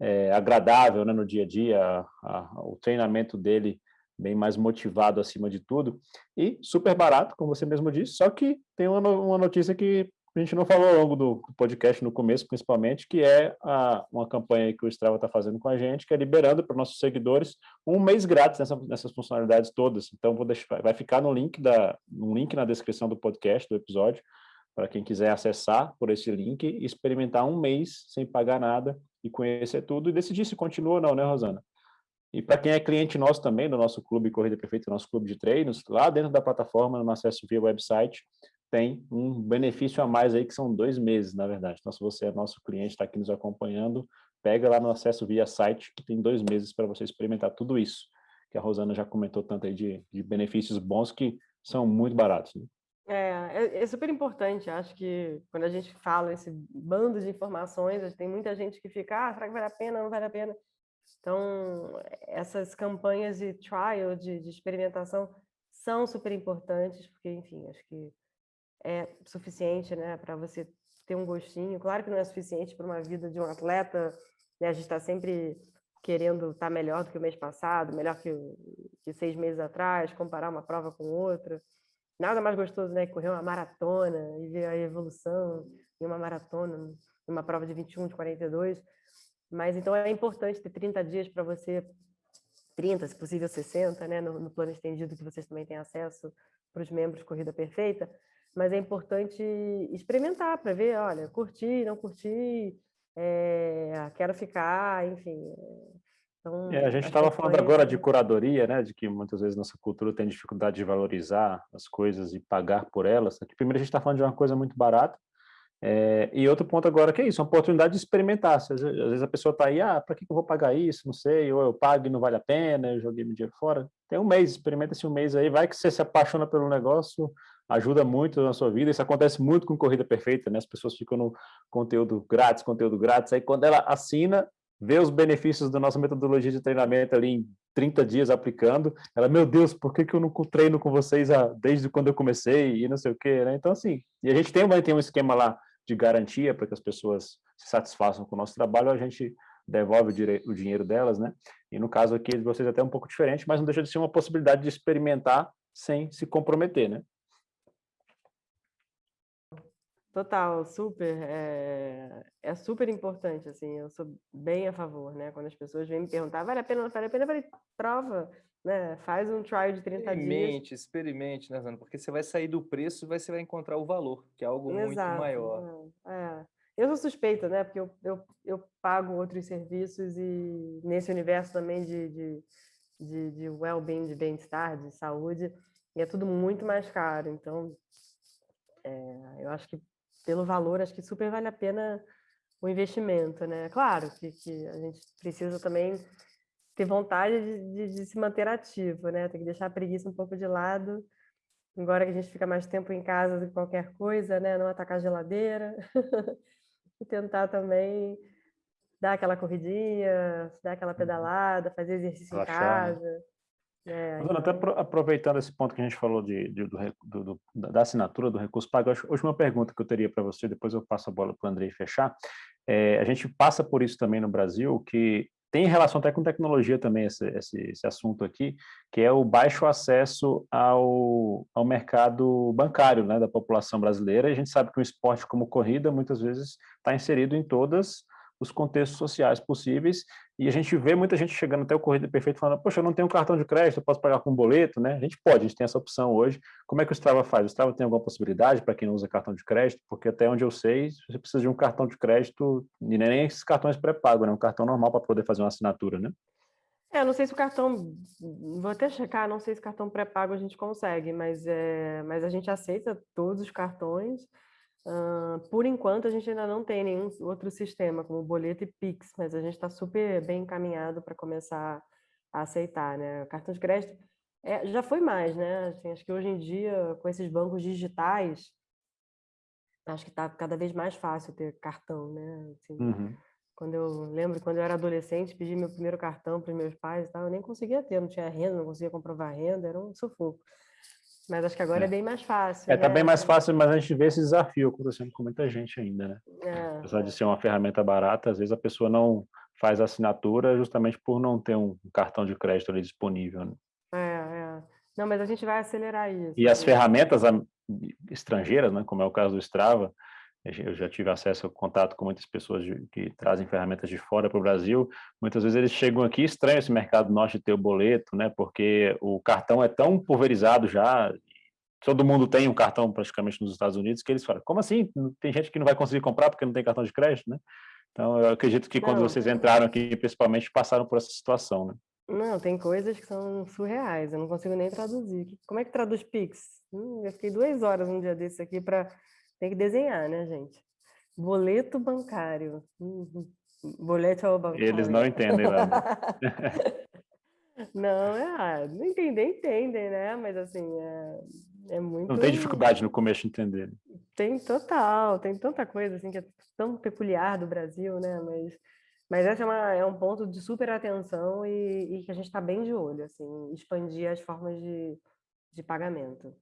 é, agradável né, no dia a dia, a, a, o treinamento dele bem mais motivado acima de tudo, e super barato, como você mesmo disse, só que tem uma, uma notícia que a gente não falou ao longo do podcast, no começo principalmente, que é a, uma campanha que o Strava está fazendo com a gente, que é liberando para nossos seguidores um mês grátis nessa, nessas funcionalidades todas. Então, vou deixar, vai ficar no link, da, no link na descrição do podcast, do episódio, para quem quiser acessar por esse link e experimentar um mês sem pagar nada e conhecer tudo e decidir se continua ou não, né, Rosana? E para quem é cliente nosso também, do nosso clube Corrida Perfeita, nosso clube de treinos, lá dentro da plataforma, no acesso via website, tem um benefício a mais aí, que são dois meses, na verdade. Então, se você é nosso cliente, está aqui nos acompanhando, pega lá no acesso via site, que tem dois meses para você experimentar tudo isso, que a Rosana já comentou tanto aí de, de benefícios bons que são muito baratos. Né? É, é, é, super importante, acho que quando a gente fala esse bando de informações, tem muita gente que fica, ah, será que vale a pena, não vale a pena? Então, essas campanhas de trial, de, de experimentação, são super importantes, porque, enfim, acho que é suficiente né, para você ter um gostinho. Claro que não é suficiente para uma vida de um atleta, né? a gente está sempre querendo estar tá melhor do que o mês passado, melhor que, que seis meses atrás, comparar uma prova com outra. Nada mais gostoso né, que correr uma maratona e ver a evolução em uma maratona, numa prova de 21, de 42. Mas então é importante ter 30 dias para você, 30, se possível 60, né, no, no plano estendido que vocês também têm acesso para os membros Corrida Perfeita, mas é importante experimentar para ver, olha, curti, não curti, é, quero ficar, enfim. Então, é, a gente estava falando agora de curadoria, né, de que muitas vezes nossa cultura tem dificuldade de valorizar as coisas e pagar por elas. Aqui, primeiro a gente está falando de uma coisa muito barata, é, e outro ponto agora que é isso, uma oportunidade de experimentar. Às vezes, às vezes a pessoa está aí, ah, para que eu vou pagar isso? Não sei, ou eu pago e não vale a pena, eu joguei meu dinheiro fora. Tem um mês, experimenta esse um mês aí, vai que você se apaixona pelo negócio, ajuda muito na sua vida. Isso acontece muito com Corrida Perfeita, né? As pessoas ficam no conteúdo grátis, conteúdo grátis. Aí quando ela assina, vê os benefícios da nossa metodologia de treinamento ali em 30 dias aplicando, ela, meu Deus, por que, que eu não treino com vocês desde quando eu comecei e não sei o quê, né? Então, assim, e a gente tem, tem um esquema lá de garantia para que as pessoas se satisfaçam com o nosso trabalho, a gente devolve o, o dinheiro delas, né? E no caso aqui de vocês é até um pouco diferente, mas não deixa de ser uma possibilidade de experimentar sem se comprometer, né? Total, super. É, é super importante, assim, eu sou bem a favor, né? Quando as pessoas vêm me perguntar, vale a pena, vale a pena, eu falei, prova, né? Faz um trial de 30 experimente, dias. Experimente, né, Zana? Porque você vai sair do preço e você vai encontrar o valor, que é algo Exato, muito maior. É. Eu sou suspeita, né? Porque eu, eu, eu pago outros serviços e nesse universo também de, de, de, de well-being, de bem-estar, de saúde, e é tudo muito mais caro. Então, é, eu acho que pelo valor, acho que super vale a pena o investimento, né? Claro que, que a gente precisa também ter vontade de, de, de, se manter ativo, né? Tem que deixar a preguiça um pouco de lado. Agora que a gente fica mais tempo em casa do que qualquer coisa, né? Não atacar a geladeira. e tentar também dar aquela corridinha, dar aquela uhum. pedalada, fazer exercício Relaxar, em né? casa. Né? É, então... Até aproveitando esse ponto que a gente falou de, de do, do, da assinatura do recurso pago, a última pergunta que eu teria para você, depois eu passo a bola para o Andrei fechar. É, a gente passa por isso também no Brasil, que tem relação até com tecnologia também esse, esse, esse, assunto aqui, que é o baixo acesso ao, ao mercado bancário né, da população brasileira. E a gente sabe que o esporte como corrida muitas vezes está inserido em todas os contextos sociais possíveis, e a gente vê muita gente chegando até o Corrida Perfeito falando, poxa, eu não tenho cartão de crédito, eu posso pagar com boleto, né? A gente pode, a gente tem essa opção hoje. Como é que o Strava faz? O Strava tem alguma possibilidade para quem não usa cartão de crédito? Porque até onde eu sei, você precisa de um cartão de crédito, e nem esses cartões pré-pago, né? Um cartão normal para poder fazer uma assinatura, né? É, não sei se o cartão, vou até checar, não sei se cartão pré-pago a gente consegue, mas, é, mas a gente aceita todos os cartões, Uh, por enquanto, a gente ainda não tem nenhum outro sistema, como boleto e Pix, mas a gente está super bem encaminhado para começar a aceitar, né? O cartão de crédito é, já foi mais, né? Assim, acho que hoje em dia, com esses bancos digitais, acho que está cada vez mais fácil ter cartão, né? Assim, uhum. Quando eu lembro, quando eu era adolescente, pedi meu primeiro cartão para os meus pais, e tal, eu nem conseguia ter, não tinha renda, não conseguia comprovar renda, era um sufoco. Mas acho que agora é, é bem mais fácil. É, tá né? tá bem mais fácil, mas a gente vê esse desafio acontecendo com muita gente ainda, né? É. Apesar de ser uma ferramenta barata, às vezes a pessoa não faz assinatura justamente por não ter um cartão de crédito ali disponível. Né? É, é. Não, mas a gente vai acelerar isso. E as né? ferramentas estrangeiras, né, como é o caso do Strava, eu já tive acesso ao contato com muitas pessoas de, que trazem ferramentas de fora para o Brasil. Muitas vezes eles chegam aqui estranho esse mercado de ter o boleto, né? Porque o cartão é tão pulverizado já. Todo mundo tem um cartão praticamente nos Estados Unidos que eles falam: como assim? Tem gente que não vai conseguir comprar porque não tem cartão de crédito, né? Então eu acredito que quando não, vocês entraram aqui, principalmente, passaram por essa situação, né? Não, tem coisas que são surreais. Eu não consigo nem traduzir. Como é que traduz Pix? Hum, eu fiquei duas horas um dia desse aqui para tem que desenhar, né, gente? Boleto bancário. Uhum. Boleto bancário. Eles não entendem nada. não, é, não entender, entendem, né? Mas assim, é, é muito. Não tem dificuldade no começo de entender. Tem total, tem tanta coisa assim que é tão peculiar do Brasil, né? Mas, mas essa é, uma, é um ponto de super atenção e, e que a gente está bem de olho, assim, expandir as formas de, de pagamento.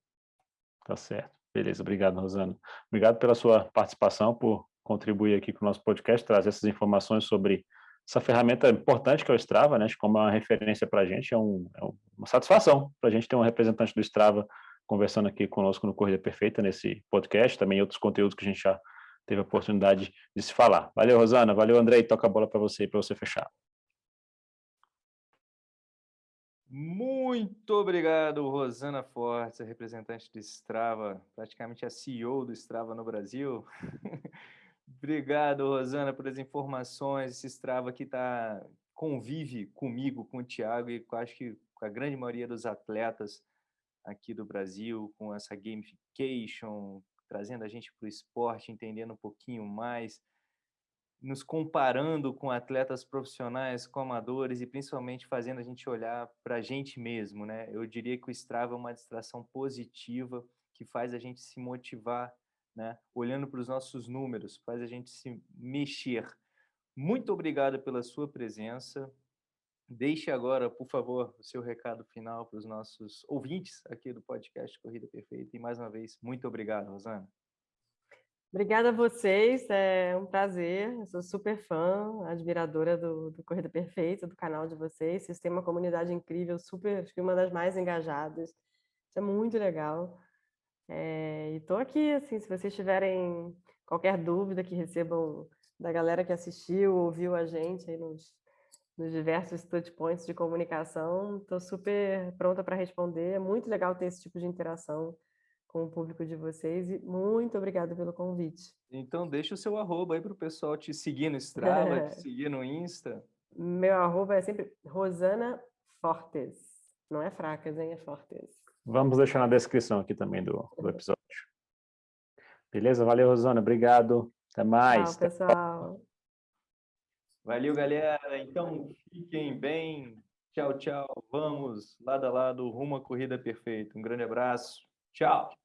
Tá certo. Beleza, obrigado, Rosana. Obrigado pela sua participação, por contribuir aqui com o nosso podcast, trazer essas informações sobre essa ferramenta importante que é o Strava, né? Como é uma referência para a gente, é, um, é uma satisfação para a gente ter um representante do Strava conversando aqui conosco no Corrida Perfeita, nesse podcast, também outros conteúdos que a gente já teve a oportunidade de se falar. Valeu, Rosana. Valeu, Andrei. Toca a bola para você, para você fechar. Muito obrigado, Rosana Fortes, representante do Strava, praticamente a CEO do Strava no Brasil. obrigado, Rosana, por as informações. Esse Strava aqui tá, convive comigo, com o Thiago e acho que com a grande maioria dos atletas aqui do Brasil, com essa gamification, trazendo a gente para o esporte, entendendo um pouquinho mais nos comparando com atletas profissionais, com amadores e principalmente fazendo a gente olhar para a gente mesmo, né? Eu diria que o Strava é uma distração positiva que faz a gente se motivar, né? Olhando para os nossos números, faz a gente se mexer. Muito obrigado pela sua presença. Deixe agora, por favor, o seu recado final para os nossos ouvintes aqui do podcast Corrida Perfeita. E mais uma vez, muito obrigado, Rosana. Obrigada a vocês, é um prazer. Eu sou super fã, admiradora do, do Corrida Perfeita, do canal de vocês. Vocês têm uma comunidade incrível, super, acho que uma das mais engajadas. Isso é muito legal. É, e estou aqui, assim, se vocês tiverem qualquer dúvida que recebam da galera que assistiu, ouviu a gente aí nos, nos diversos touchpoints de comunicação, estou super pronta para responder. É muito legal ter esse tipo de interação com o público de vocês e muito obrigada pelo convite. Então deixa o seu arroba aí para o pessoal te seguir no Strava, te seguir no Insta. Meu arroba é sempre Rosana Fortes. Não é fracas, hein? É Fortes. Vamos deixar na descrição aqui também do, do episódio. Beleza? Valeu, Rosana. Obrigado. Até mais. Tchau, pessoal. Valeu, galera. Então, fiquem bem. Tchau, tchau. Vamos lado a lado rumo à corrida perfeita. Um grande abraço. Tchau.